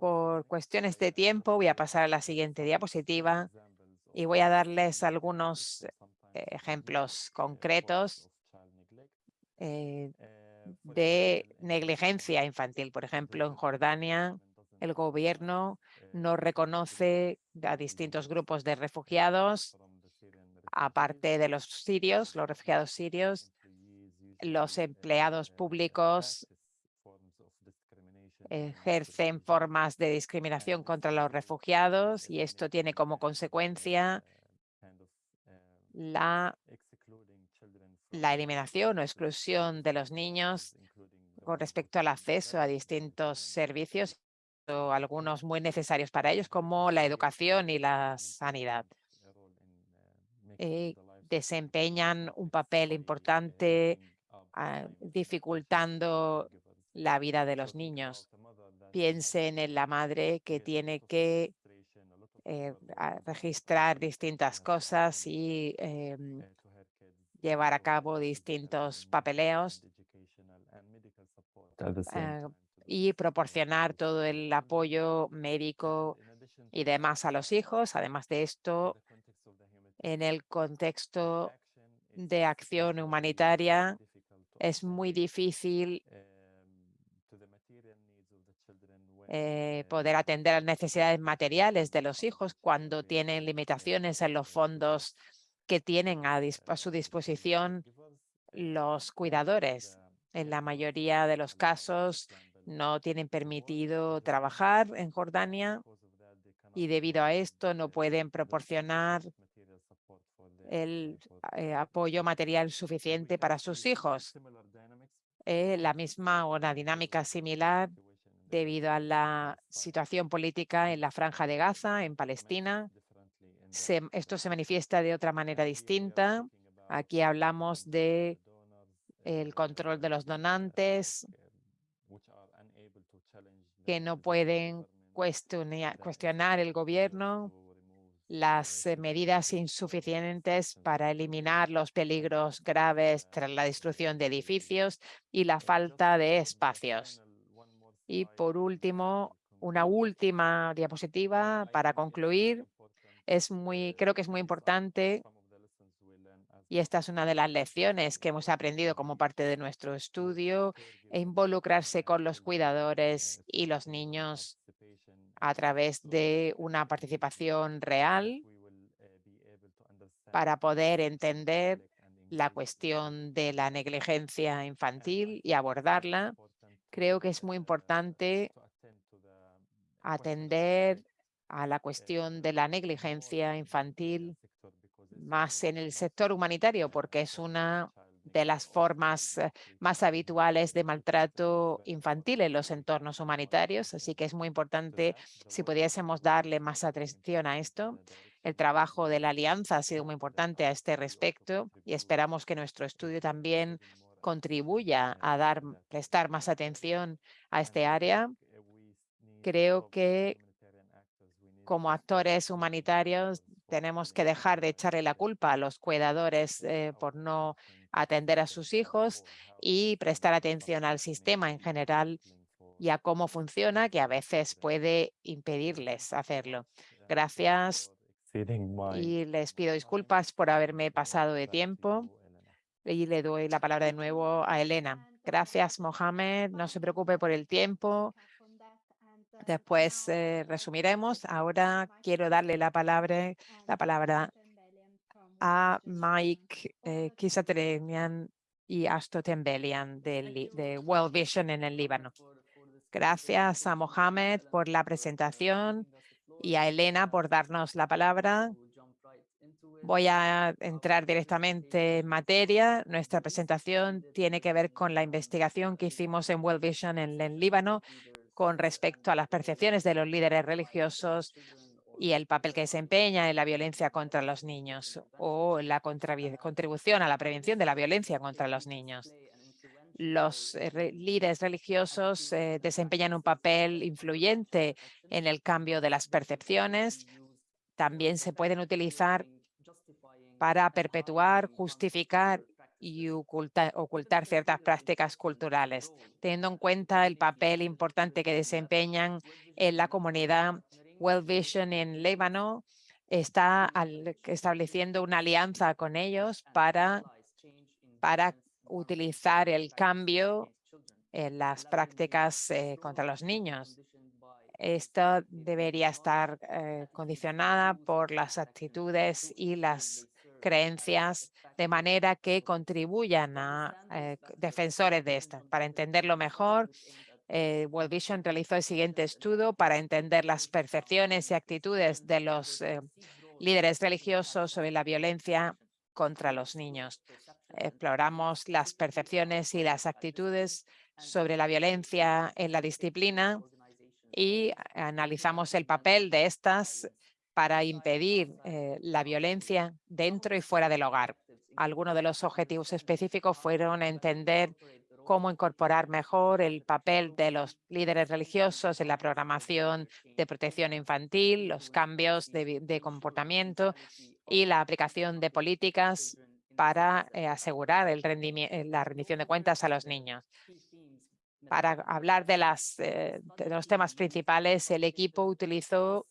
Por cuestiones de tiempo voy a pasar a la siguiente diapositiva y voy a darles algunos ejemplos concretos eh, de negligencia infantil. Por ejemplo, en Jordania el gobierno no reconoce a distintos grupos de refugiados, aparte de los sirios, los refugiados sirios, los empleados públicos ejercen formas de discriminación contra los refugiados y esto tiene como consecuencia la, la eliminación o exclusión de los niños con respecto al acceso a distintos servicios algunos muy necesarios para ellos, como la educación y la sanidad. Eh, desempeñan un papel importante ah, dificultando la vida de los niños. piensen en la madre que tiene que eh, registrar distintas cosas y em, llevar a cabo distintos papeleos Y proporcionar todo el apoyo médico y demás a los hijos. Además de esto, en el contexto de acción humanitaria, es muy difícil eh, poder atender las necesidades materiales de los hijos cuando tienen limitaciones en los fondos que tienen a, a su disposición los cuidadores. En la mayoría de los casos no tienen permitido trabajar en Jordania y debido a esto no pueden proporcionar el eh, apoyo material suficiente para sus hijos. Eh, la misma o una dinámica similar debido a la situación política en la Franja de Gaza, en Palestina. Esto se manifiesta de otra manera distinta. Aquí hablamos de el control de los donantes que no pueden cuestionar, cuestionar el gobierno, las eh, medidas insuficientes para eliminar los peligros graves tras la destrucción de edificios y la falta de espacios. Y por último, una última diapositiva para concluir. Es muy, creo que es muy importante y esta es una de las lecciones que hemos aprendido como parte de nuestro estudio, e involucrarse con los cuidadores y los niños a través de una participación real para poder entender la cuestión de la negligencia infantil y abordarla. Creo que es muy importante atender a la cuestión de la negligencia infantil más en el sector humanitario, porque es una de las formas eh, más habituales de maltrato infantil en los entornos humanitarios. Así que es muy importante si pudiésemos darle más atención a esto. El trabajo de la alianza ha sido muy importante a este respecto y esperamos que nuestro estudio también contribuya a dar, prestar más atención a este área. Creo que como actores humanitarios tenemos que dejar de echarle la culpa a los cuidadores eh, por no atender a sus hijos y prestar atención al sistema en general y a cómo funciona, que a veces puede impedirles hacerlo. Gracias y les pido disculpas por haberme pasado de tiempo y le doy la palabra de nuevo a Elena. Gracias, Mohamed. No se preocupe por el tiempo. Después eh, resumiremos. Ahora quiero darle la palabra, la palabra a Mike eh, Kisatrenian y Ashto Tembelian de, de World Vision en el Líbano. Gracias a Mohamed por la presentación y a Elena por darnos la palabra. Voy a entrar directamente en materia. Nuestra presentación tiene que ver con la investigación que hicimos en World Vision en el Líbano con respecto a las percepciones de los líderes religiosos y el papel que desempeña en la violencia contra los niños o la contribución a la prevención de la violencia contra los niños. Los eh, re- líderes religiosos eh, desempeñan un papel influyente en el cambio de las percepciones. También se pueden utilizar para perpetuar, justificar y oculta- ocultar ciertas prácticas culturales, teniendo en cuenta el papel importante que desempeñan en la comunidad. World Vision en Líbano está al- estableciendo una alianza con ellos para, para utilizar el cambio en las prácticas eh, contra los niños. Esto debería estar eh, condicionada por las actitudes y las creencias de manera que contribuyan a eh, defensores de estas. Para entenderlo mejor, eh, World Vision realizó el siguiente estudio para entender las percepciones y actitudes de los eh, líderes religiosos sobre la violencia contra los niños. Exploramos las percepciones y las actitudes sobre la violencia en la disciplina y analizamos el papel de estas para impedir eh, la violencia dentro y fuera del hogar. Algunos de los objetivos específicos fueron entender cómo incorporar mejor el papel de los líderes religiosos en la programación de protección infantil, los cambios de, comportamiento y la aplicación de políticas para eh, asegurar eh, la rendición de cuentas a los niños. Para hablar de los temas principales, el equipo utilizó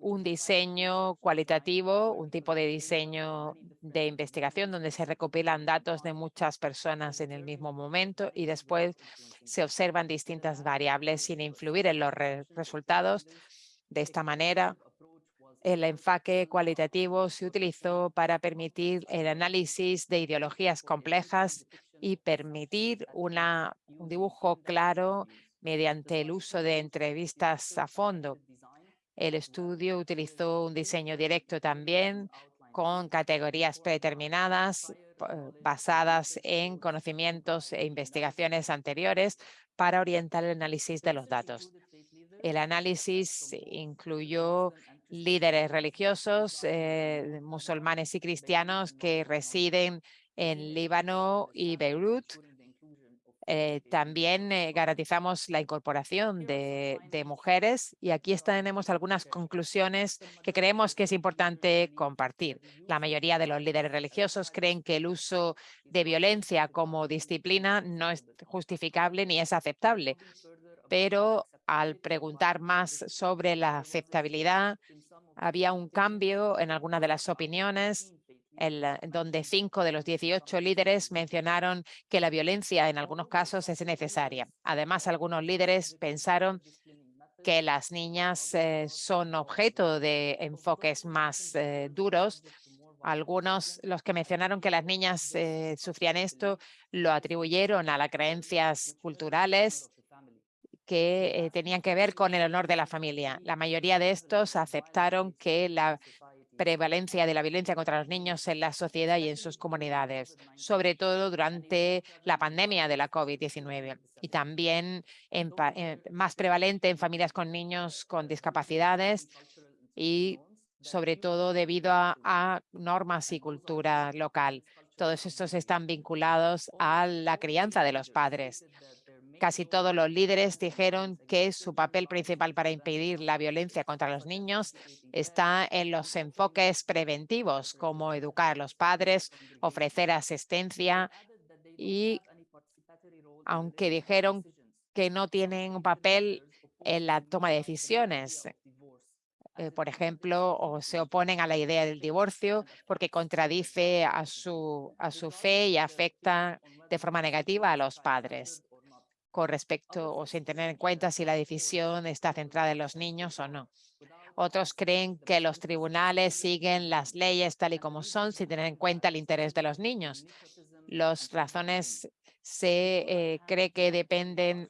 un diseño cualitativo, un tipo de diseño de investigación donde se recopilan datos de muchas personas en el mismo momento y después se observan distintas variables sin influir en los re- resultados. De esta manera, el enfoque cualitativo se utilizó para permitir el análisis de ideologías complejas y permitir una, un dibujo claro mediante el uso de entrevistas a fondo. El estudio utilizó un diseño directo también con categorías predeterminadas eh, basadas en conocimientos e investigaciones anteriores para orientar el análisis de los datos. El análisis incluyó líderes religiosos, eh, musulmanes y cristianos que residen en Líbano y Beirut. Eh, también eh, garantizamos la incorporación de, de mujeres y aquí tenemos algunas conclusiones que creemos que es importante compartir. La mayoría de los líderes religiosos creen que el uso de violencia como disciplina no es justificable ni es aceptable, pero al preguntar más sobre la aceptabilidad, había un cambio en algunas de las opiniones en la- en donde cinco de los 18 líderes mencionaron que la violencia en algunos casos es necesaria. Además, algunos líderes pensaron que las niñas eh, son objeto de enfoques más eh, duros. Algunos, los que mencionaron que las niñas eh, sufrían esto, lo atribuyeron a las creencias culturales que eh, tenían que ver con el honor de la familia. La mayoría de estos aceptaron que la prevalencia de la violencia contra los niños en la sociedad y en sus comunidades, sobre todo durante la pandemia de la COVID-19 y también en eh, más prevalente en familias con niños con discapacidades y sobre todo debido a normas y cultura local. Todos estos están vinculados a la crianza de los padres. Casi todos los líderes dijeron que su papel principal para impedir la violencia contra los niños está en los enfoques preventivos, como educar a los padres, ofrecer asistencia y, aunque dijeron que no tienen un papel en la toma de decisiones, eh, por ejemplo, o se oponen a la idea del divorcio porque contradice a su, a su fe y afecta de forma negativa a los padres con respecto o sin tener en cuenta si la decisión está centrada en los niños o no. Otros creen que los tribunales siguen las leyes tal y como son sin tener en cuenta el interés de los niños. Las razones se eh, cree que dependen.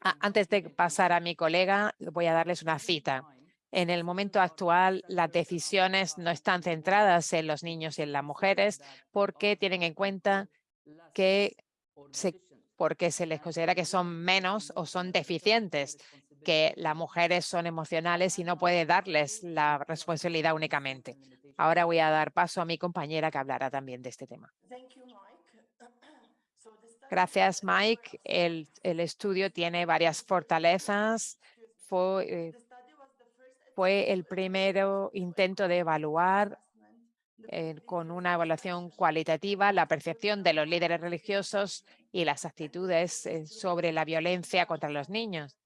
A- Antes de pasar a mi colega, voy a darles una cita. En el momento actual, las decisiones no están centradas en los niños y en las mujeres porque tienen en cuenta que se porque se les considera que son menos o son deficientes, que las mujeres son emocionales y no puede darles la responsabilidad únicamente. Ahora voy a dar paso a mi compañera que hablará también de este tema. Gracias, Mike. El, el estudio tiene varias fortalezas. Fue, eh, fue el primero intento de evaluar con una evaluación cualitativa la percepción de los líderes religiosos y las actitudes eh, sobre la violencia contra los niños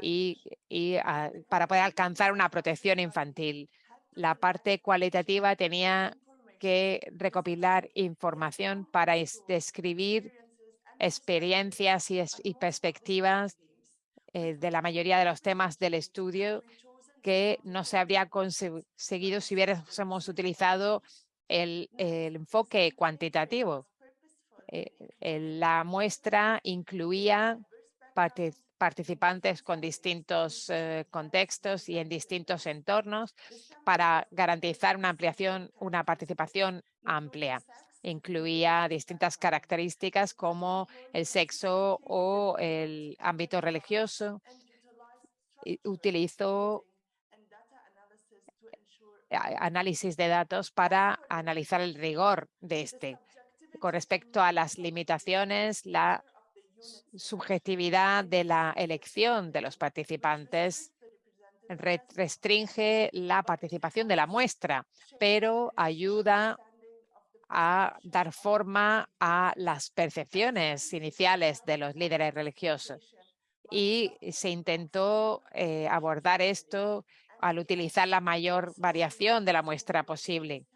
y, ah, para poder alcanzar una protección infantil. La parte cualitativa tenía que recopilar información para es- describir experiencias y perspectivas eh, de la mayoría de los temas del estudio que no se habría conseguido si hubiéramos utilizado el, enfoque cuantitativo. Eh, la muestra incluía participantes con distintos eh, contextos y en distintos entornos para garantizar una ampliación, una participación amplia. Incluía distintas características como el sexo o el ámbito religioso. Utilizó análisis de datos para analizar el rigor de este. con respecto a las limitaciones, la subjetividad de la elección de los participantes restringe la participación de la muestra, pero ayuda a dar forma a las percepciones iniciales de los líderes religiosos. Y se intentó eh, abordar esto al utilizar la mayor variación de la muestra posible,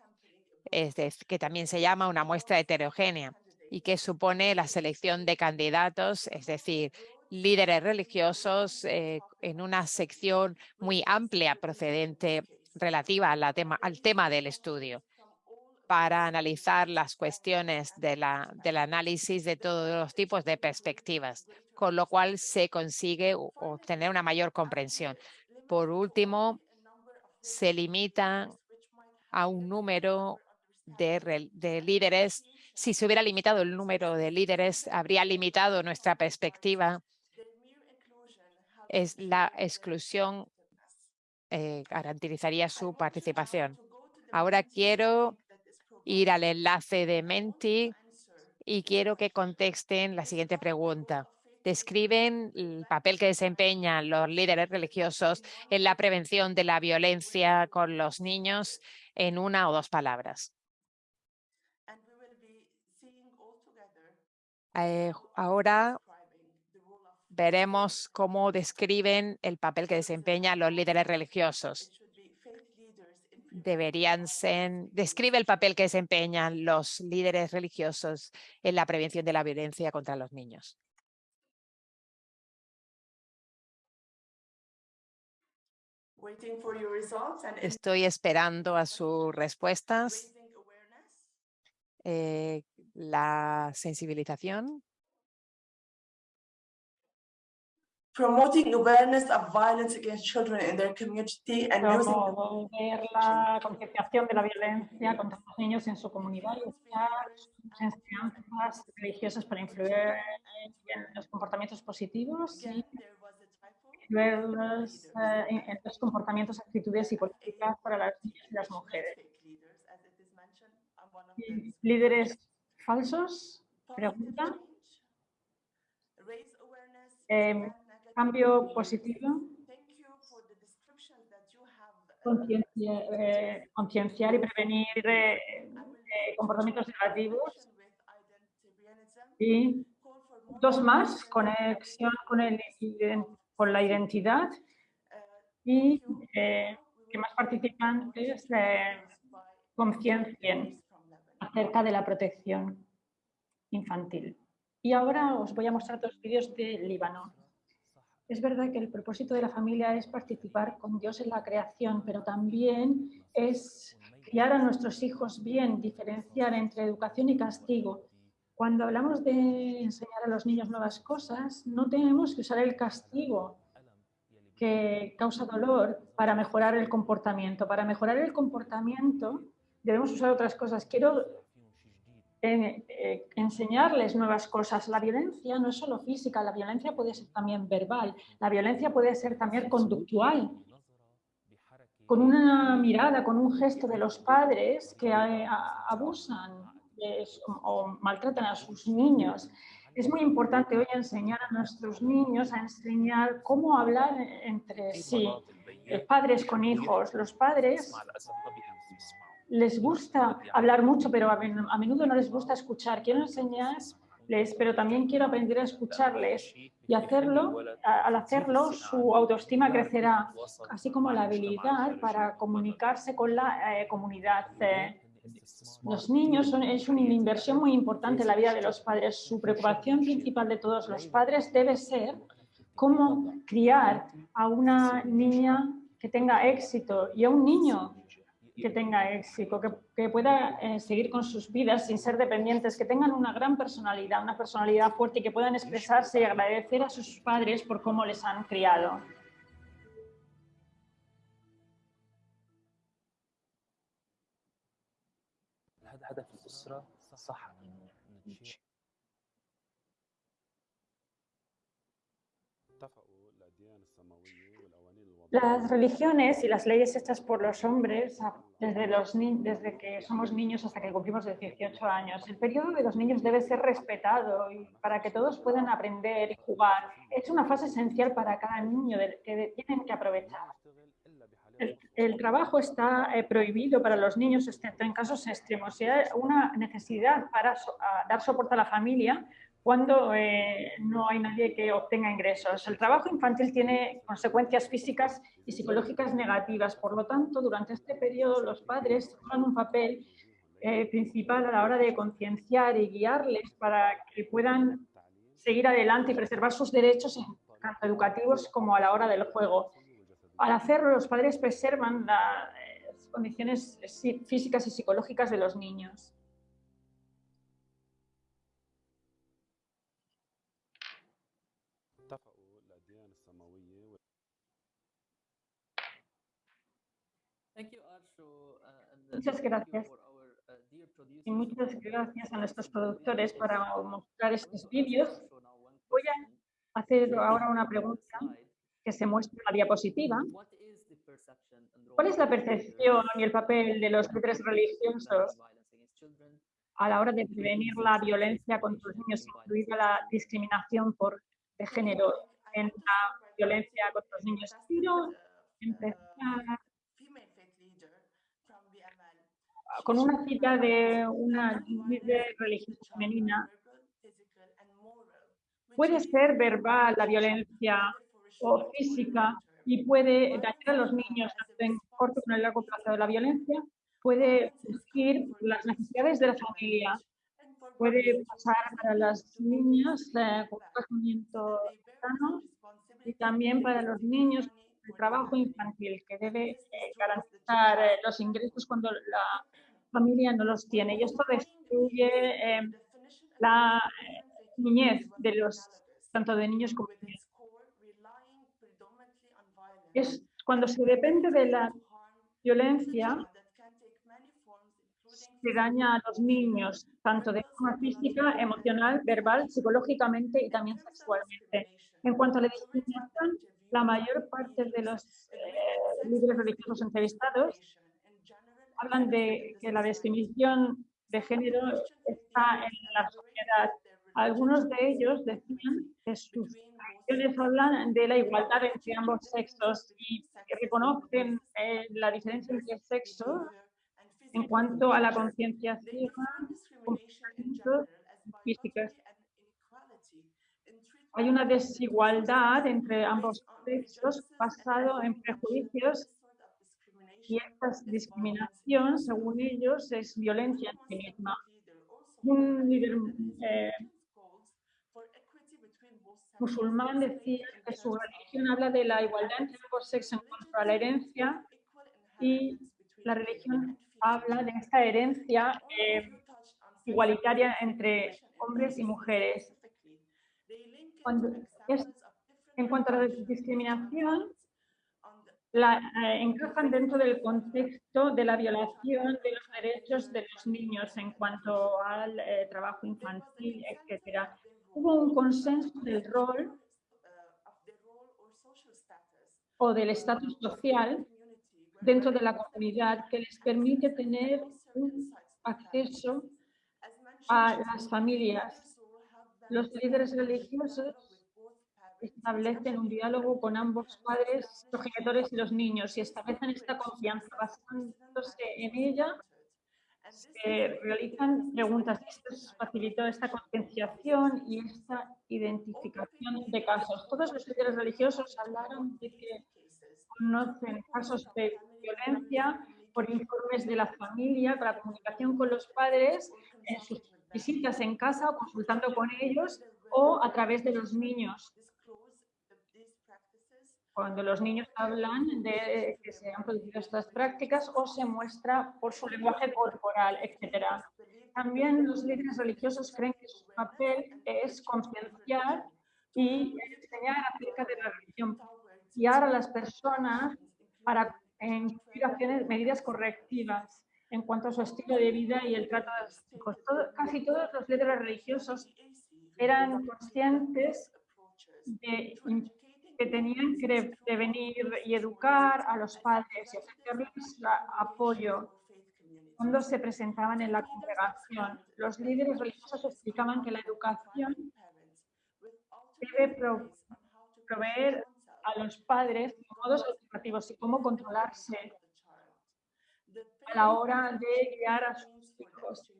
es que también se llama una muestra heterogénea y que supone la selección de candidatos, es decir, líderes religiosos eh, en una sección muy amplia procedente relativa al tema del estudio para analizar las cuestiones del análisis de todos los tipos de perspectivas, con lo cual se consigue obtener una mayor comprensión. Por último, se limita a un número de, de, líderes. Si se hubiera limitado el número de líderes, habría limitado nuestra perspectiva. Es la exclusión eh, garantizaría su participación. Ahora quiero ir al enlace de Menti y quiero que contexten la siguiente pregunta. Describen el papel que desempeñan los líderes religiosos en la prevención de la violencia con los niños en una o dos palabras. Eh, ahora veremos cómo describen el papel que desempeñan los líderes religiosos deberían ser, describe el papel que desempeñan los líderes religiosos en la prevención de la violencia contra los niños. Estoy esperando a sus respuestas. Eh, la sensibilización. promoting awareness of violence against children in their community and promover la concienciación de la violencia contra los niños en su comunidad y usar enseñanzas religiosas para influir en los comportamientos positivos y influir los, eh, los comportamientos, actitudes y políticas para las niñas y las mujeres. ¿Líderes falsos? Pregunta. Eh, cambio positivo, eh, concienciar y prevenir eh, eh, comportamientos negativos. Y dos más, conexión con, el, con la identidad y que más participantes conciencien acerca de la protección infantil. Y ahora os voy a mostrar dos vídeos de Líbano. Es verdad que el propósito de la familia es participar con Dios en la creación, pero también es criar a nuestros hijos bien, diferenciar entre educación y castigo. Cuando hablamos de enseñar a los niños nuevas cosas, no tenemos que usar el castigo que causa dolor para mejorar el comportamiento. Para mejorar el comportamiento debemos usar otras cosas. Quiero eh, enseñarles nuevas cosas. La violencia no es solo física, la violencia puede ser también verbal, la violencia puede ser también conductual. Con una mirada, con un gesto de los padres que eh, abusan o maltratan a sus niños. Es muy importante hoy enseñar a nuestros niños a enseñar cómo hablar entre sí, eh, padres con hijos. Los padres les gusta hablar mucho, pero a menudo no les gusta escuchar. Quiero enseñarles, pero también quiero aprender a escucharles y hacerlo, al hacerlo su autoestima crecerá, así como la habilidad para comunicarse con la eh, comunidad. Eh. Los niños son, es una inversión muy importante en la vida de los padres. Su preocupación principal de todos los padres debe ser cómo criar a una niña que tenga éxito y a un niño que tenga éxito, que, pueda eh, seguir con sus vidas sin ser dependientes, que tengan una gran personalidad, una personalidad fuerte y que puedan expresarse y agradecer a sus padres por cómo les han criado. Las religiones y las leyes hechas por los hombres desde, los ni- desde que somos niños hasta que cumplimos los 18 años. El periodo de los niños debe ser respetado y para que todos puedan aprender y jugar. Es una fase esencial para cada niño que tienen que aprovechar. El, trabajo está eh, prohibido para los niños, excepto en casos extremos. Si hay una necesidad para dar soporte a la familia cuando eh, no hay nadie que obtenga ingresos. El trabajo infantil tiene consecuencias físicas y psicológicas negativas. Por lo tanto, durante este periodo los padres juegan un papel eh, principal a la hora de concienciar y guiarles para que puedan seguir adelante y preservar sus derechos tanto educativos como a la hora del juego al hacerlo, los padres preservan eh, las condiciones eh, físicas y psicológicas de los niños. Muchas gracias. Y muchas gracias a nuestros productores para mostrar estos vídeos. Voy a hacer ahora una pregunta que se muestra en la diapositiva. and ¿Cuál es la percepción y el papel de los líderes religiosos a la hora de prevenir la violencia contra los niños, incluida la discriminación por de género en la violencia contra los niños? Quiero empezar con una cita de una líder religiosa femenina. Puede ser verbal la violencia o física y puede dañar a los niños en corto como en largo plazo. La violencia puede surgir las necesidades de la familia, puede pasar para las niñas eh, con casamiento sano y también para los niños el trabajo infantil que debe eh, garantizar eh, los ingresos cuando la familia no los tiene. Y esto destruye eh, la eh, niñez de los tanto de niños como de niñas. Es cuando se depende de la violencia se daña a los niños, tanto de forma física, emocional, verbal, psicológicamente y también sexualmente. En cuanto a la discriminación, la mayor parte de los eh, líderes religiosos entrevistados hablan de que la discriminación de género está en la sociedad. Algunos de ellos decían que sus religiones hablan de la igualdad entre ambos sexos y reconocen eh, la diferencia entre sexos en cuanto a la comportamientos físicos. Hay una desigualdad entre ambos sexos basado en prejuicios y esta discriminación, según ellos, es violencia en sí misma. Un líder eh, musulmán decía que su religión habla de la igualdad entre ambos sexos en cuanto a la herencia y la religión habla de esta herencia eh, igualitaria entre hombres y mujeres. Cuando en cuanto a la discriminación, la, eh, encajan dentro del contexto de la violación de los derechos de los niños en cuanto al eh, trabajo infantil, etc. Hubo un consenso del rol o del estatus social dentro de la comunidad que les permite tener un acceso a las familias. Los líderes religiosos establecen un diálogo con ambos padres, progenitores y los niños y establecen esta confianza. Basándose en ella, se realizan preguntas. Esto facilitó esta concienciación y esta identificación de casos. Todos los líderes religiosos hablaron de que conocen casos de violencia por informes de la familia, la comunicación con los padres, en sus visitas en casa o consultando con ellos o a través de los niños. Cuando los niños hablan de que se han producido estas prácticas o se muestra por su lenguaje corporal, etc. También los líderes religiosos creen que su papel es concienciar y enseñar acerca de la religión, guiar a las personas para incluir acciones, medidas correctivas en cuanto a su estilo de vida y el trato de sus hijos. Todo- casi todos los líderes religiosos eran conscientes de que tenían que prevenir y educar a los padres y ofrecerles apoyo cuando se presentaban en la congregación. Los líderes religiosos explicaban que la educación debe pro- proveer a los padres modos alternativos y cómo controlarse a la hora de guiar a sus hijos.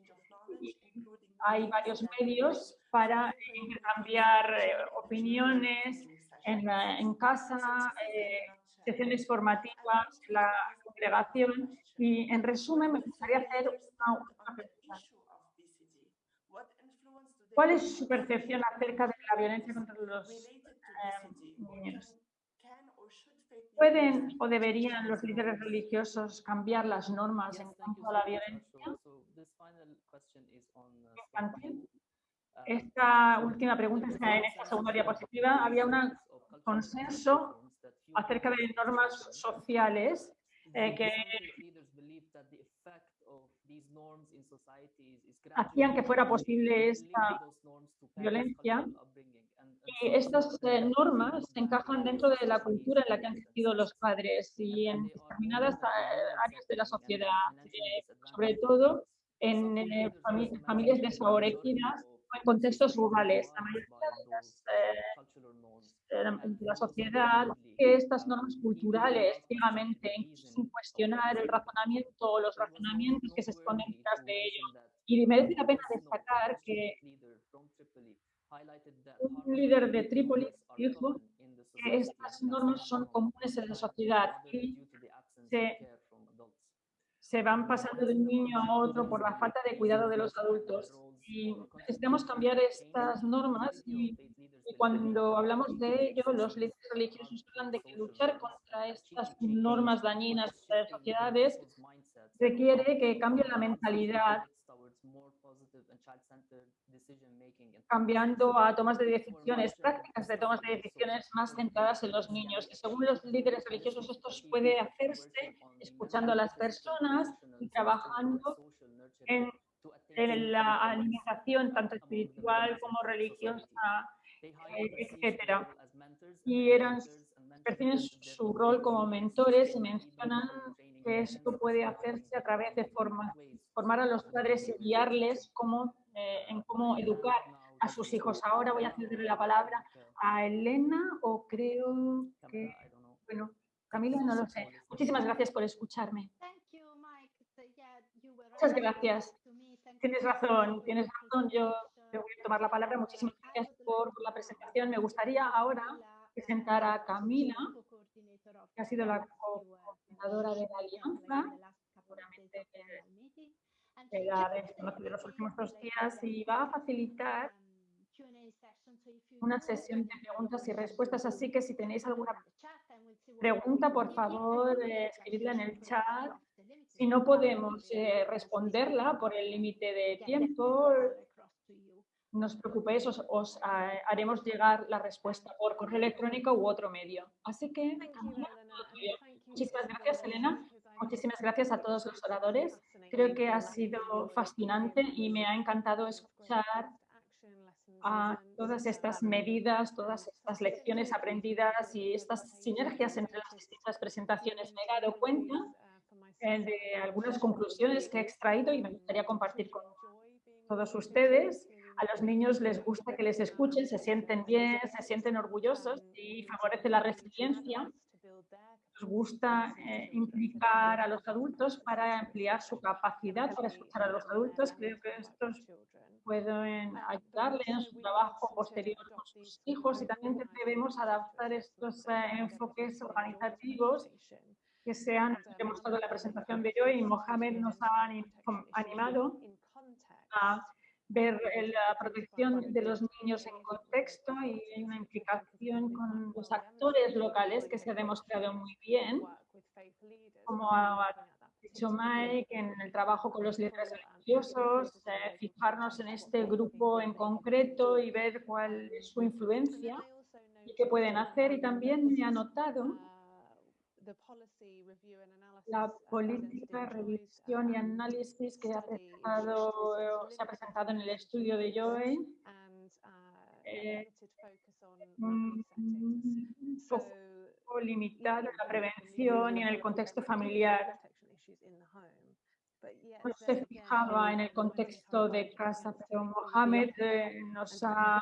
Hay varios medios para intercambiar eh, opiniones en, la- en casa, eh, sesiones formativas, la congregación. Y en resumen, me gustaría hacer una última pregunta. ¿Cuál es su percepción acerca de la violencia contra los eh, niños? ¿Pueden o deberían los líderes religiosos cambiar las normas en cuanto a la violencia infantil? Esta última pregunta está en esta segunda diapositiva. Había un consenso acerca de normas sociales eh, que hacían que fuera posible esta violencia y estas eh, normas encajan dentro de la cultura en la que han crecido los padres y en determinadas eh, áreas de la sociedad, eh, sobre todo en eh, fami- familias desfavorecidas o en contextos rurales. La mayoría de, las, de la- sociedad que estas normas culturales ciegamente, sin cuestionar el razonamiento o los razonamientos que se esconden detrás de ello. Y merece la pena destacar que un líder de Trípoli dijo que estas normas son comunes en la sociedad y se, se van pasando de un niño a otro por la falta de cuidado de los adultos. Y necesitamos cambiar estas normas y, cuando hablamos de ello, los líderes religiosos hablan de que luchar contra estas normas dañinas de las sociedades requiere que cambie la mentalidad cambiando a tomas de decisiones, prácticas de tomas de decisiones más centradas en los niños. Y según los líderes religiosos, esto puede hacerse escuchando a las personas y trabajando en, en la alimentación tanto espiritual como religiosa, eh, etcétera. Y eran, perciben su rol como mentores y mencionan que esto puede hacerse a través de forma, formar a los padres y guiarles cómo, eh, en cómo educar a sus hijos. Ahora voy a cederle la palabra a Elena o creo que, bueno, Camila, no lo sé. Muchísimas gracias por escucharme. Muchas gracias. Tienes razón, tienes razón. Yo te voy a tomar la palabra. Muchísimas gracias por la presentación. Me gustaría ahora presentar a Camila, que ha sido la cofundadora de la Alianza, seguramente que la conocido los últimos dos días, y va a facilitar una sesión de preguntas y respuestas. Así que si tenéis alguna pregunta, por favor, eh, escribidla en el chat. Si no podemos eh, responderla por el límite de tiempo, no os preocupéis, os, os, ah, haremos llegar la respuesta por correo electrónico u otro medio. Así que, muchísimas gracias, Elena. Muchísimas gracias a todos los oradores. Creo que ha sido fascinante y me ha encantado escuchar a todas estas medidas, todas estas lecciones aprendidas y estas sinergias entre las distintas presentaciones. Me he dado cuenta eh, de algunas conclusiones que he extraído y me gustaría compartir con todos ustedes. A los niños les gusta que les escuchen, se sienten bien, se sienten orgullosos y favorece la resiliencia. Nos gusta eh, implicar a los adultos para ampliar su capacidad para escuchar a los adultos. Creo que estos pueden ayudarle en su trabajo posterior con sus hijos y también debemos adaptar estos eh, enfoques organizativos que se han demostrado en la presentación de hoy Mohamed nos ha animado a ver la protección de los niños en contexto y hay una implicación con los actores locales que se ha demostrado muy bien, como ha dicho Mike, en el trabajo con los líderes religiosos, eh, fijarnos en este grupo en concreto y ver cuál es su influencia y qué pueden hacer. Y también me ha notado la política, revisión y análisis que ha presentado, se ha presentado en el estudio de Joe eh, un foco limitado en la prevención y en el contexto familiar. No se fijaba en el contexto de casa, pero Mohamed eh, nos ha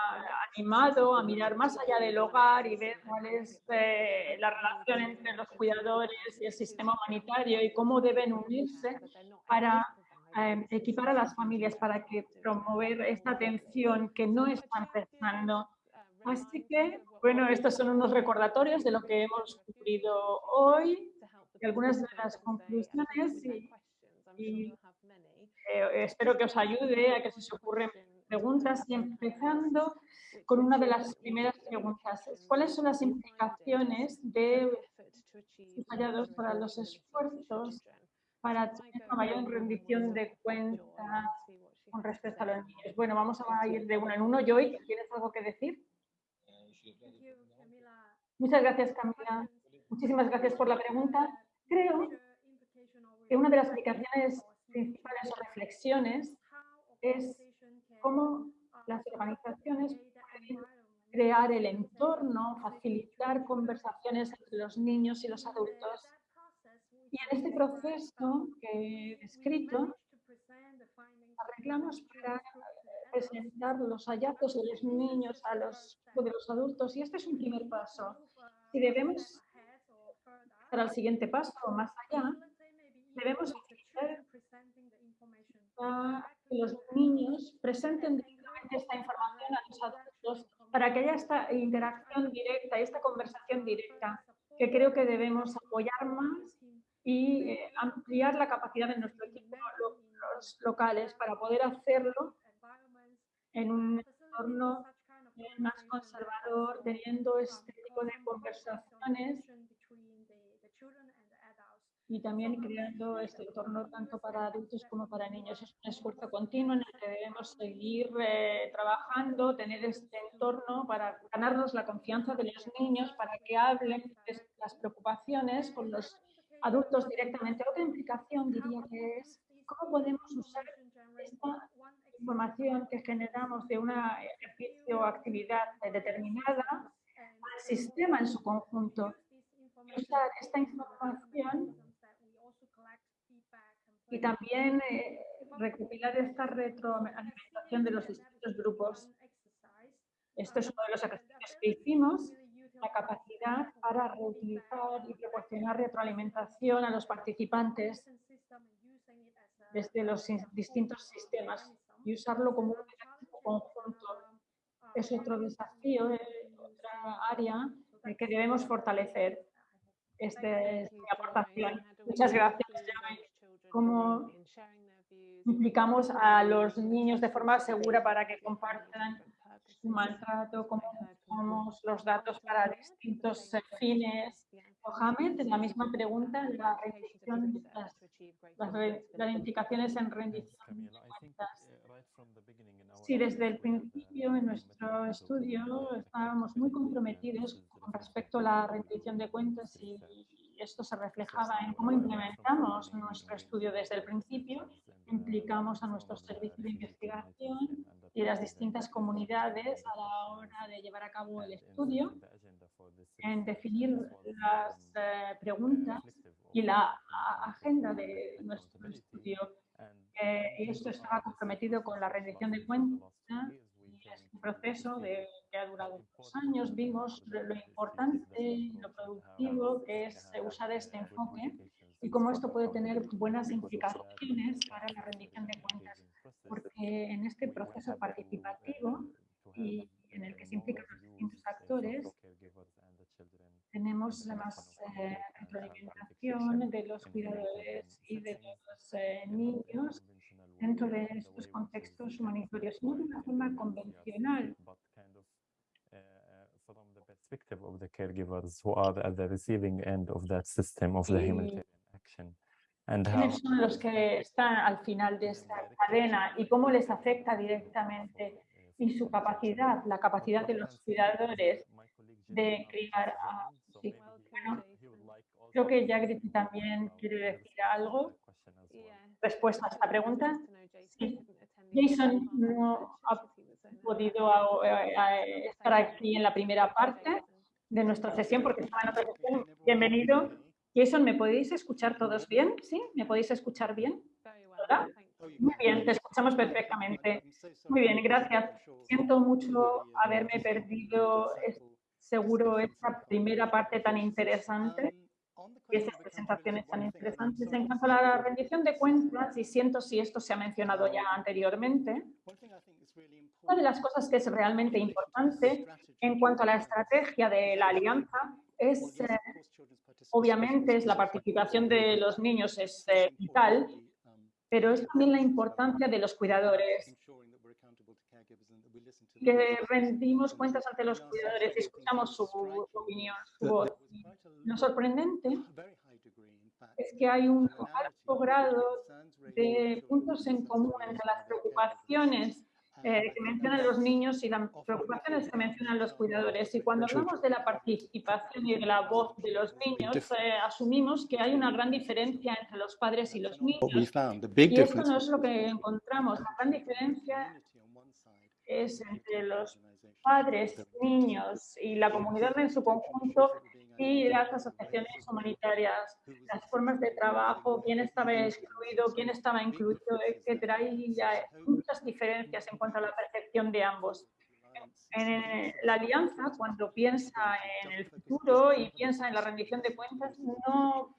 animado a mirar más allá del hogar y ver cuál es eh, la relación entre los cuidadores y el sistema humanitario y cómo deben unirse para eh, equipar a las familias para que promover esta atención que no está empezando. Así que, bueno, estos son unos recordatorios de lo que hemos cumplido hoy y algunas de las conclusiones y, y eh, espero que os ayude a que se os ocurren preguntas y empezando con una de las primeras preguntas. ¿Cuáles son las implicaciones de hallados para los esfuerzos para tener una mayor rendición de cuentas con respecto a los niños? Bueno, vamos a ir de uno en uno. Joy, ¿tienes algo que decir? Muchas gracias, Camila. Muchísimas gracias por la pregunta. Creo que una de las implicaciones principales o reflexiones es cómo las organizaciones pueden crear el entorno, facilitar conversaciones entre los niños y los adultos. Y en este proceso que he descrito, arreglamos para presentar los hallazgos de los niños a los de los adultos y este es un primer paso. Si debemos para el siguiente paso o más allá, debemos que los niños presenten directamente esta información a los adultos para que haya esta interacción directa y esta conversación directa, que creo que debemos apoyar más y eh, ampliar la capacidad de nuestro equipo los locales para poder hacerlo en un entorno más conservador, teniendo este tipo de conversaciones y también creando este entorno tanto para adultos como para niños. Es un esfuerzo continuo en el que debemos seguir eh, trabajando, tener este entorno para ganarnos la confianza de los niños, para que hablen de las preocupaciones con los adultos directamente. Otra implicación diría que es cómo podemos usar esta información que generamos de una ejercicio o actividad determinada al sistema en su conjunto. Usar esta información y también eh, recopilar esta retroalimentación de los distintos grupos. Esto es uno de los ejercicios que hicimos, la capacidad para reutilizar y proporcionar retroalimentación a los participantes desde los distintos sistemas y usarlo como un conjunto. Es otro desafío, eh, otra área que debemos fortalecer esta, esta aportación. Muchas gracias cómo implicamos a los niños de forma segura para que compartan su maltrato, cómo usamos los datos para distintos fines. Mohamed, la misma pregunta, la rendición, las, las, implicaciones en rendición de cuentas. Sí, desde el principio en nuestro estudio estábamos muy comprometidos con respecto a la rendición de cuentas y esto se reflejaba en cómo implementamos nuestro estudio desde el principio, implicamos a nuestros servicios de investigación y las distintas comunidades a la hora de llevar a cabo el estudio, en definir las eh, preguntas y la agenda de nuestro estudio. Eh, y esto estaba comprometido con la rendición de cuentas un proceso de, que ha durado dos años. Vimos lo importante y lo productivo que es usar este enfoque y cómo esto puede tener buenas implicaciones para la rendición de cuentas. Porque en este proceso participativo y en el que se implican los distintos actores, tenemos más eh, retroalimentación de los cuidadores y de los eh, niños dentro de estos contextos humanitarios, no de una forma convencional. perspective of the caregivers who are at the receiving end of that system of the humanitarian action. And how... son los que están al final de esta cadena y cómo les afecta directamente y su capacidad, la capacidad de los cuidadores de criar a sí. Bueno, creo que Jagrit también quiere decir algo respuesta a esta pregunta. Jason no ha podido estar aquí en la primera parte de nuestra sesión porque estaba en otra sesión. Bienvenido. Jason, ¿me podéis escuchar todos bien? ¿Sí? ¿Me podéis escuchar bien? Muy bien, te escuchamos perfectamente. Muy bien, gracias. Siento mucho haberme perdido, seguro, esta primera parte tan interesante y esas presentaciones tan interesantes. En cuanto a la rendición de cuentas, y siento si esto se ha mencionado ya anteriormente, una de las cosas que es realmente importante en cuanto a la estrategia de la alianza es, eh, obviamente, es la participación de los niños es eh, vital, pero es también la importancia de los cuidadores, que rendimos cuentas ante los cuidadores y escuchamos su, su opinión, su voz. Lo sorprendente es que hay un alto grado de puntos en común entre las preocupaciones eh, que mencionan los niños y las preocupaciones que mencionan los cuidadores. Y cuando hablamos de la participación y de la voz de los niños, eh, asumimos que hay una gran diferencia entre los padres y los niños. Y esto no es lo que encontramos. La gran diferencia es entre los padres, niños y la comunidad en su conjunto y las asociaciones humanitarias, las formas de trabajo, quién estaba excluido, quién estaba incluido, etcétera. Y hay muchas diferencias en cuanto a la percepción de ambos. En la alianza, cuando piensa en el futuro y piensa en la rendición de cuentas, no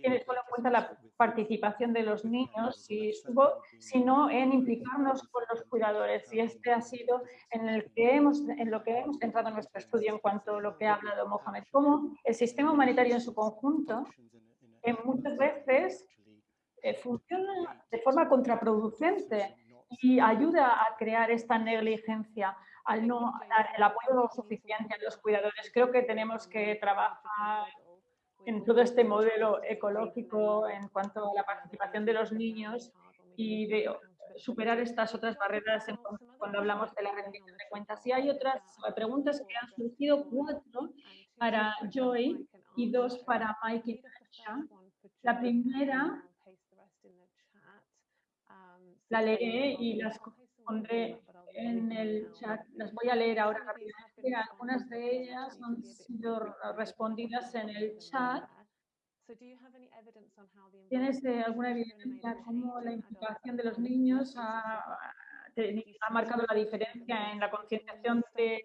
tiene solo en cuenta la participación de los niños y su voz, sino en implicarnos con los cuidadores. Y este ha sido en, el que hemos, en lo que hemos centrado en nuestro estudio en cuanto a lo que ha hablado Mohamed. Cómo el sistema humanitario en su conjunto, en muchas veces, eh, funciona de forma contraproducente y ayuda a crear esta negligencia al no dar el apoyo suficiente a los cuidadores. Creo que tenemos que trabajar en todo este modelo ecológico en cuanto a la participación de los niños y de superar estas otras barreras en cuanto- cuando hablamos de la rendición de cuentas. Y hay otras preguntas que han surgido, cuatro para Joy y dos para Mike y Natasha. La primera la leeré y las pondré en el chat. Las voy a leer ahora rápidamente. Algunas de ellas han sido respondidas en el chat. ¿Tienes eh, alguna evidencia cómo la implicación de los niños ha, ha marcado la diferencia en la concienciación de eh,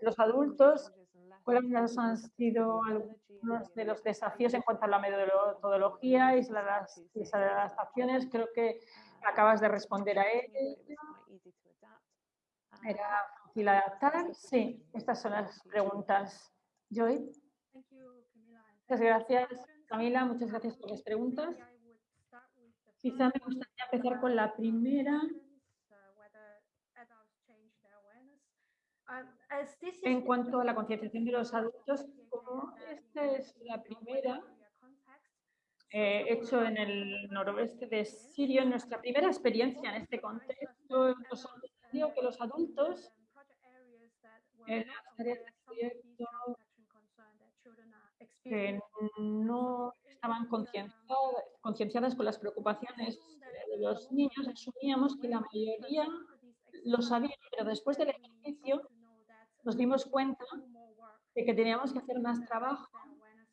los adultos? ¿Cuáles han sido algunos de los desafíos en cuanto a la metodología y las, y las adaptaciones? Creo que acabas de responder a él. ¿Era fácil adaptar? Sí, estas son las preguntas. Joy. Muchas gracias, Camila. Muchas gracias por las preguntas. Quizá me gustaría empezar con la primera. En cuanto a la concienciación de los adultos, como esta es la primera eh, hecho en el noroeste de Siria, nuestra primera experiencia en este contexto, nos sorprendió que los adultos en proyecto que no estaban concienciadas, concienciadas con las preocupaciones de los niños, asumíamos que la mayoría lo sabían, pero después del ejercicio nos dimos cuenta de que teníamos que hacer más trabajo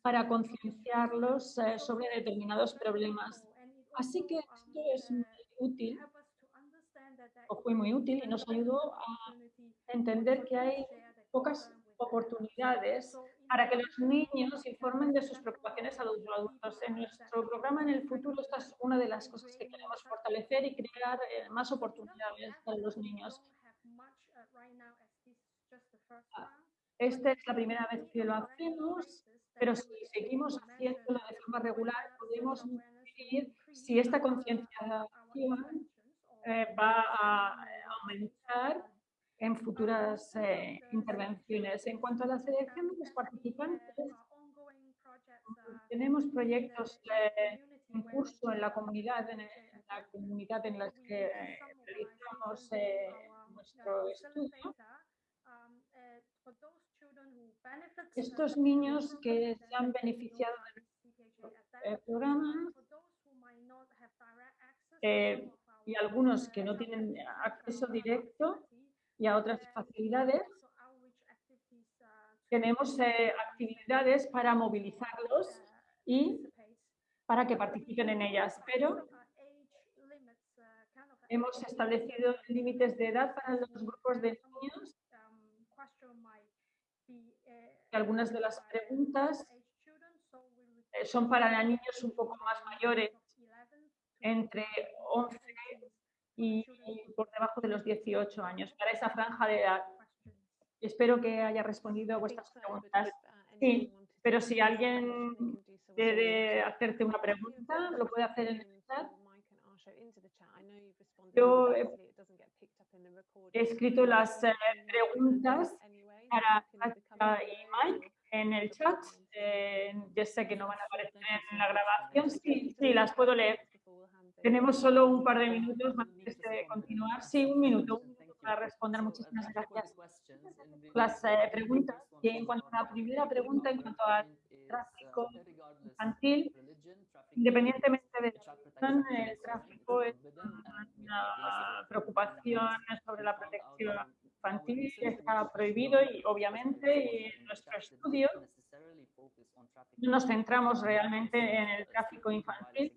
para concienciarlos eh, sobre determinados problemas. Así que esto es muy útil, fue muy útil, y nos ayudó a entender que hay pocas oportunidades para que los niños informen de sus preocupaciones a los adultos. En nuestro programa en el futuro esta es una de las cosas que queremos fortalecer y crear eh, más oportunidades para los niños. Esta es la primera vez que lo hacemos, pero si seguimos haciéndolo de forma regular, podemos medir si esta concienciación eh, va a aumentar en futuras eh, intervenciones. En cuanto a la selección de los participantes, tenemos proyectos eh, en curso en la comunidad en, la comunidad en las que eh, realizamos eh, nuestro estudio. Estos niños que se han beneficiado del programa eh, y algunos que no tienen acceso directo, y a otras facilidades, tenemos eh, actividades para movilizarlos y para que participen en ellas, pero hemos establecido límites de edad para los grupos de niños. Algunas de las preguntas eh, son para niños un poco más mayores, entre 11 y, y por debajo de los 18 años, para esa franja de edad. Espero que haya respondido a vuestras preguntas. Sí, pero si alguien quiere hacerte una pregunta, lo puede hacer en el chat. Yo he, he escrito las eh, preguntas para Katia y Mike en el chat. Eh, yo sé que no van a aparecer en la grabación. Sí, sí, las puedo leer. Tenemos solo un par de minutos antes de continuar. Sí, un minuto, un minuto para responder. Muchísimas gracias. Las eh, preguntas. Y en cuanto a la primera pregunta, en cuanto al tráfico infantil, independientemente de la el tráfico es una preocupación sobre la protección infantil, está prohibido y obviamente en nuestro estudio no nos centramos realmente en el tráfico infantil,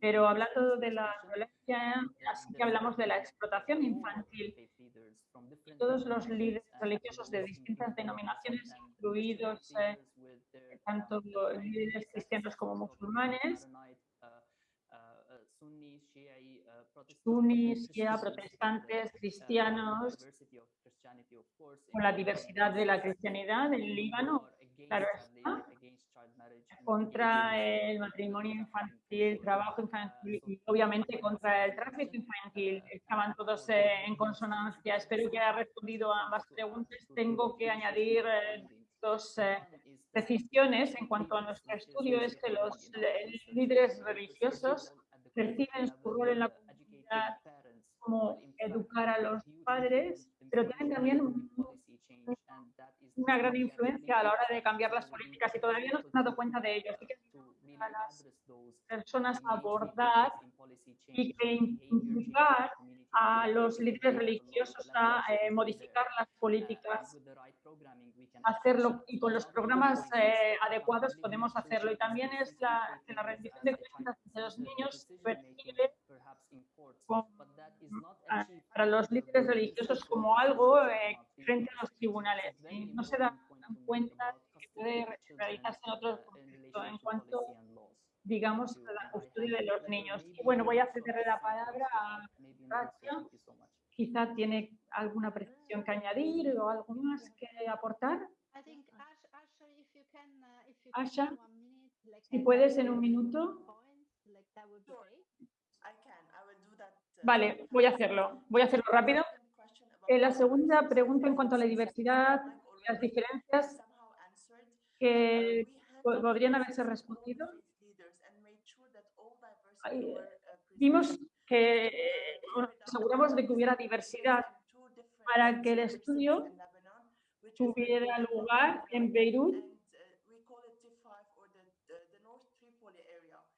pero hablando de la violencia, así que hablamos de la explotación infantil. Todos los líderes religiosos de distintas denominaciones, incluidos eh, tanto líderes cristianos como musulmanes, sunis, shia, protestantes, cristianos, con la diversidad de la cristianidad en Líbano, claro está, contra el matrimonio infantil, el trabajo infantil y obviamente contra el tráfico infantil. Estaban todos eh, en consonancia. Espero que haya respondido a ambas preguntas. Tengo que añadir eh, dos eh, precisiones en cuanto a nuestro estudio. Es que los líderes religiosos perciben su rol en la comunidad como educar a los padres, pero tienen también una gran influencia a la hora de cambiar las políticas y todavía no se han dado cuenta de ello. Así que a las personas abordar y que impulsar a los líderes religiosos a eh, modificar las políticas, hacerlo y con los programas eh, adecuados podemos hacerlo. Y también es la, que la rendición de cuentas de los niños percibe a, para los líderes religiosos como algo eh, frente a los tribunales. Y no se dan cuenta que puede realizarse en otros contextos en cuanto digamos, a la custodia de los niños. Y bueno, voy a cederle la palabra a Racha. Quizá tiene alguna precisión que añadir o algo más que aportar. Asha, si puedes en un minuto. Vale, voy a hacerlo. Voy a hacerlo rápido. Eh, la segunda pregunta en cuanto a la diversidad, las diferencias que podrían haberse respondido. Vimos que nos aseguramos de que hubiera diversidad para que el estudio tuviera lugar en Beirut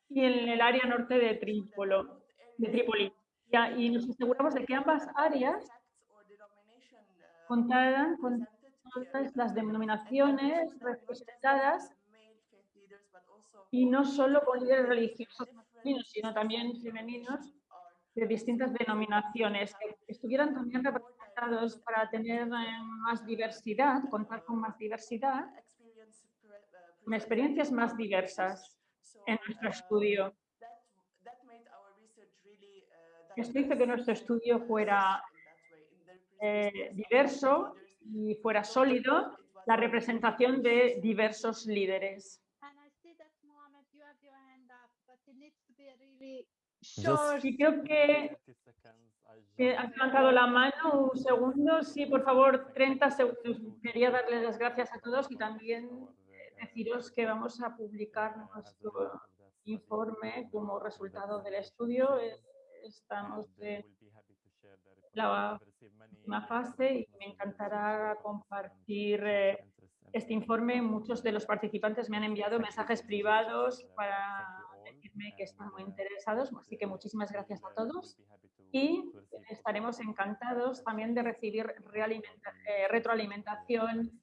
y en el área norte de, Trípolo, de Trípoli. Y nos aseguramos de que ambas áreas contaran con todas las denominaciones representadas y no solo con líderes religiosos masculinos, sino también femeninos de distintas denominaciones, que estuvieran también representados para tener eh, más diversidad, contar con más diversidad, con experiencias más diversas en nuestro estudio. Esto hizo que nuestro estudio fuera eh, diverso y fuera sólido la representación de diversos líderes. Sí, creo que, que has levantado la mano un segundo. Sí, por favor, 30 segundos. Quería darles las gracias a todos y también deciros que vamos a publicar nuestro informe como resultado del estudio. Estamos en la última fase y me encantará compartir eh, este informe. Muchos de los participantes me han enviado mensajes privados para que están muy interesados, así que muchísimas gracias a todos y estaremos encantados también de recibir eh, retroalimentación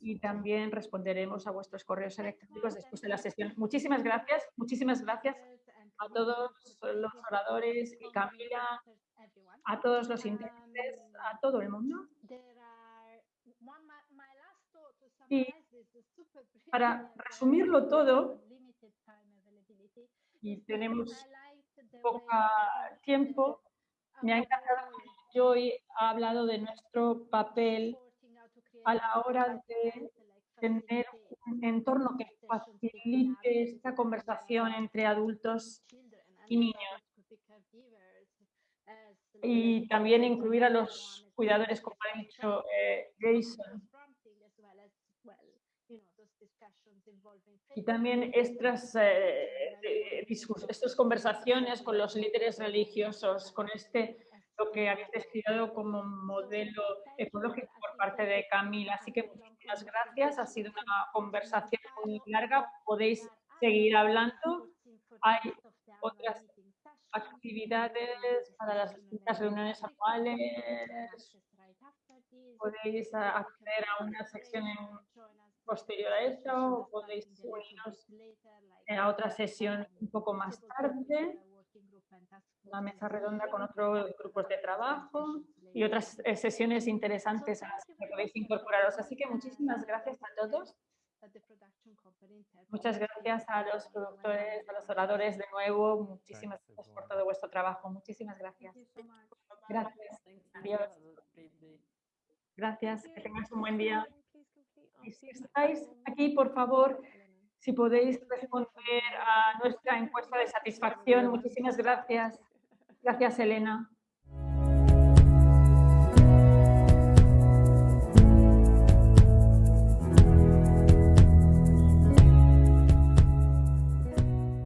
y también responderemos a vuestros correos electrónicos después de la sesión. Muchísimas gracias, muchísimas gracias a todos los oradores y Camila, a todos los intérpretes, a todo el mundo. Y para resumirlo todo, y tenemos poco tiempo, me ha encantado que Joy ha hablado de nuestro papel a la hora de tener un entorno que facilite esta conversación entre adultos y niños. Y también incluir a los cuidadores, como ha dicho eh, Jason. Y también estas, eh, estas conversaciones con los líderes religiosos, con este, lo que habéis descrito como modelo ecológico por parte de Camila. Así que muchísimas gracias. Ha sido una conversación muy larga. Podéis seguir hablando. Hay otras actividades para las distintas reuniones anuales. Podéis acceder a una sección en- posterior a esta o podéis uniros a otra sesión un poco más tarde, una mesa redonda con otros grupos de trabajo y otras eh, sesiones interesantes a las que podéis incorporaros. Así que muchísimas gracias a todos. Muchas gracias a los productores, a los oradores de nuevo. Muchísimas gracias por todo vuestro trabajo. Muchísimas gracias. Gracias. Thank you. Adiós. Gracias. Que tengáis un buen día. Y si estáis aquí, por favor, si podéis responder a nuestra encuesta de satisfacción. Muchísimas gracias. Gracias, Elena.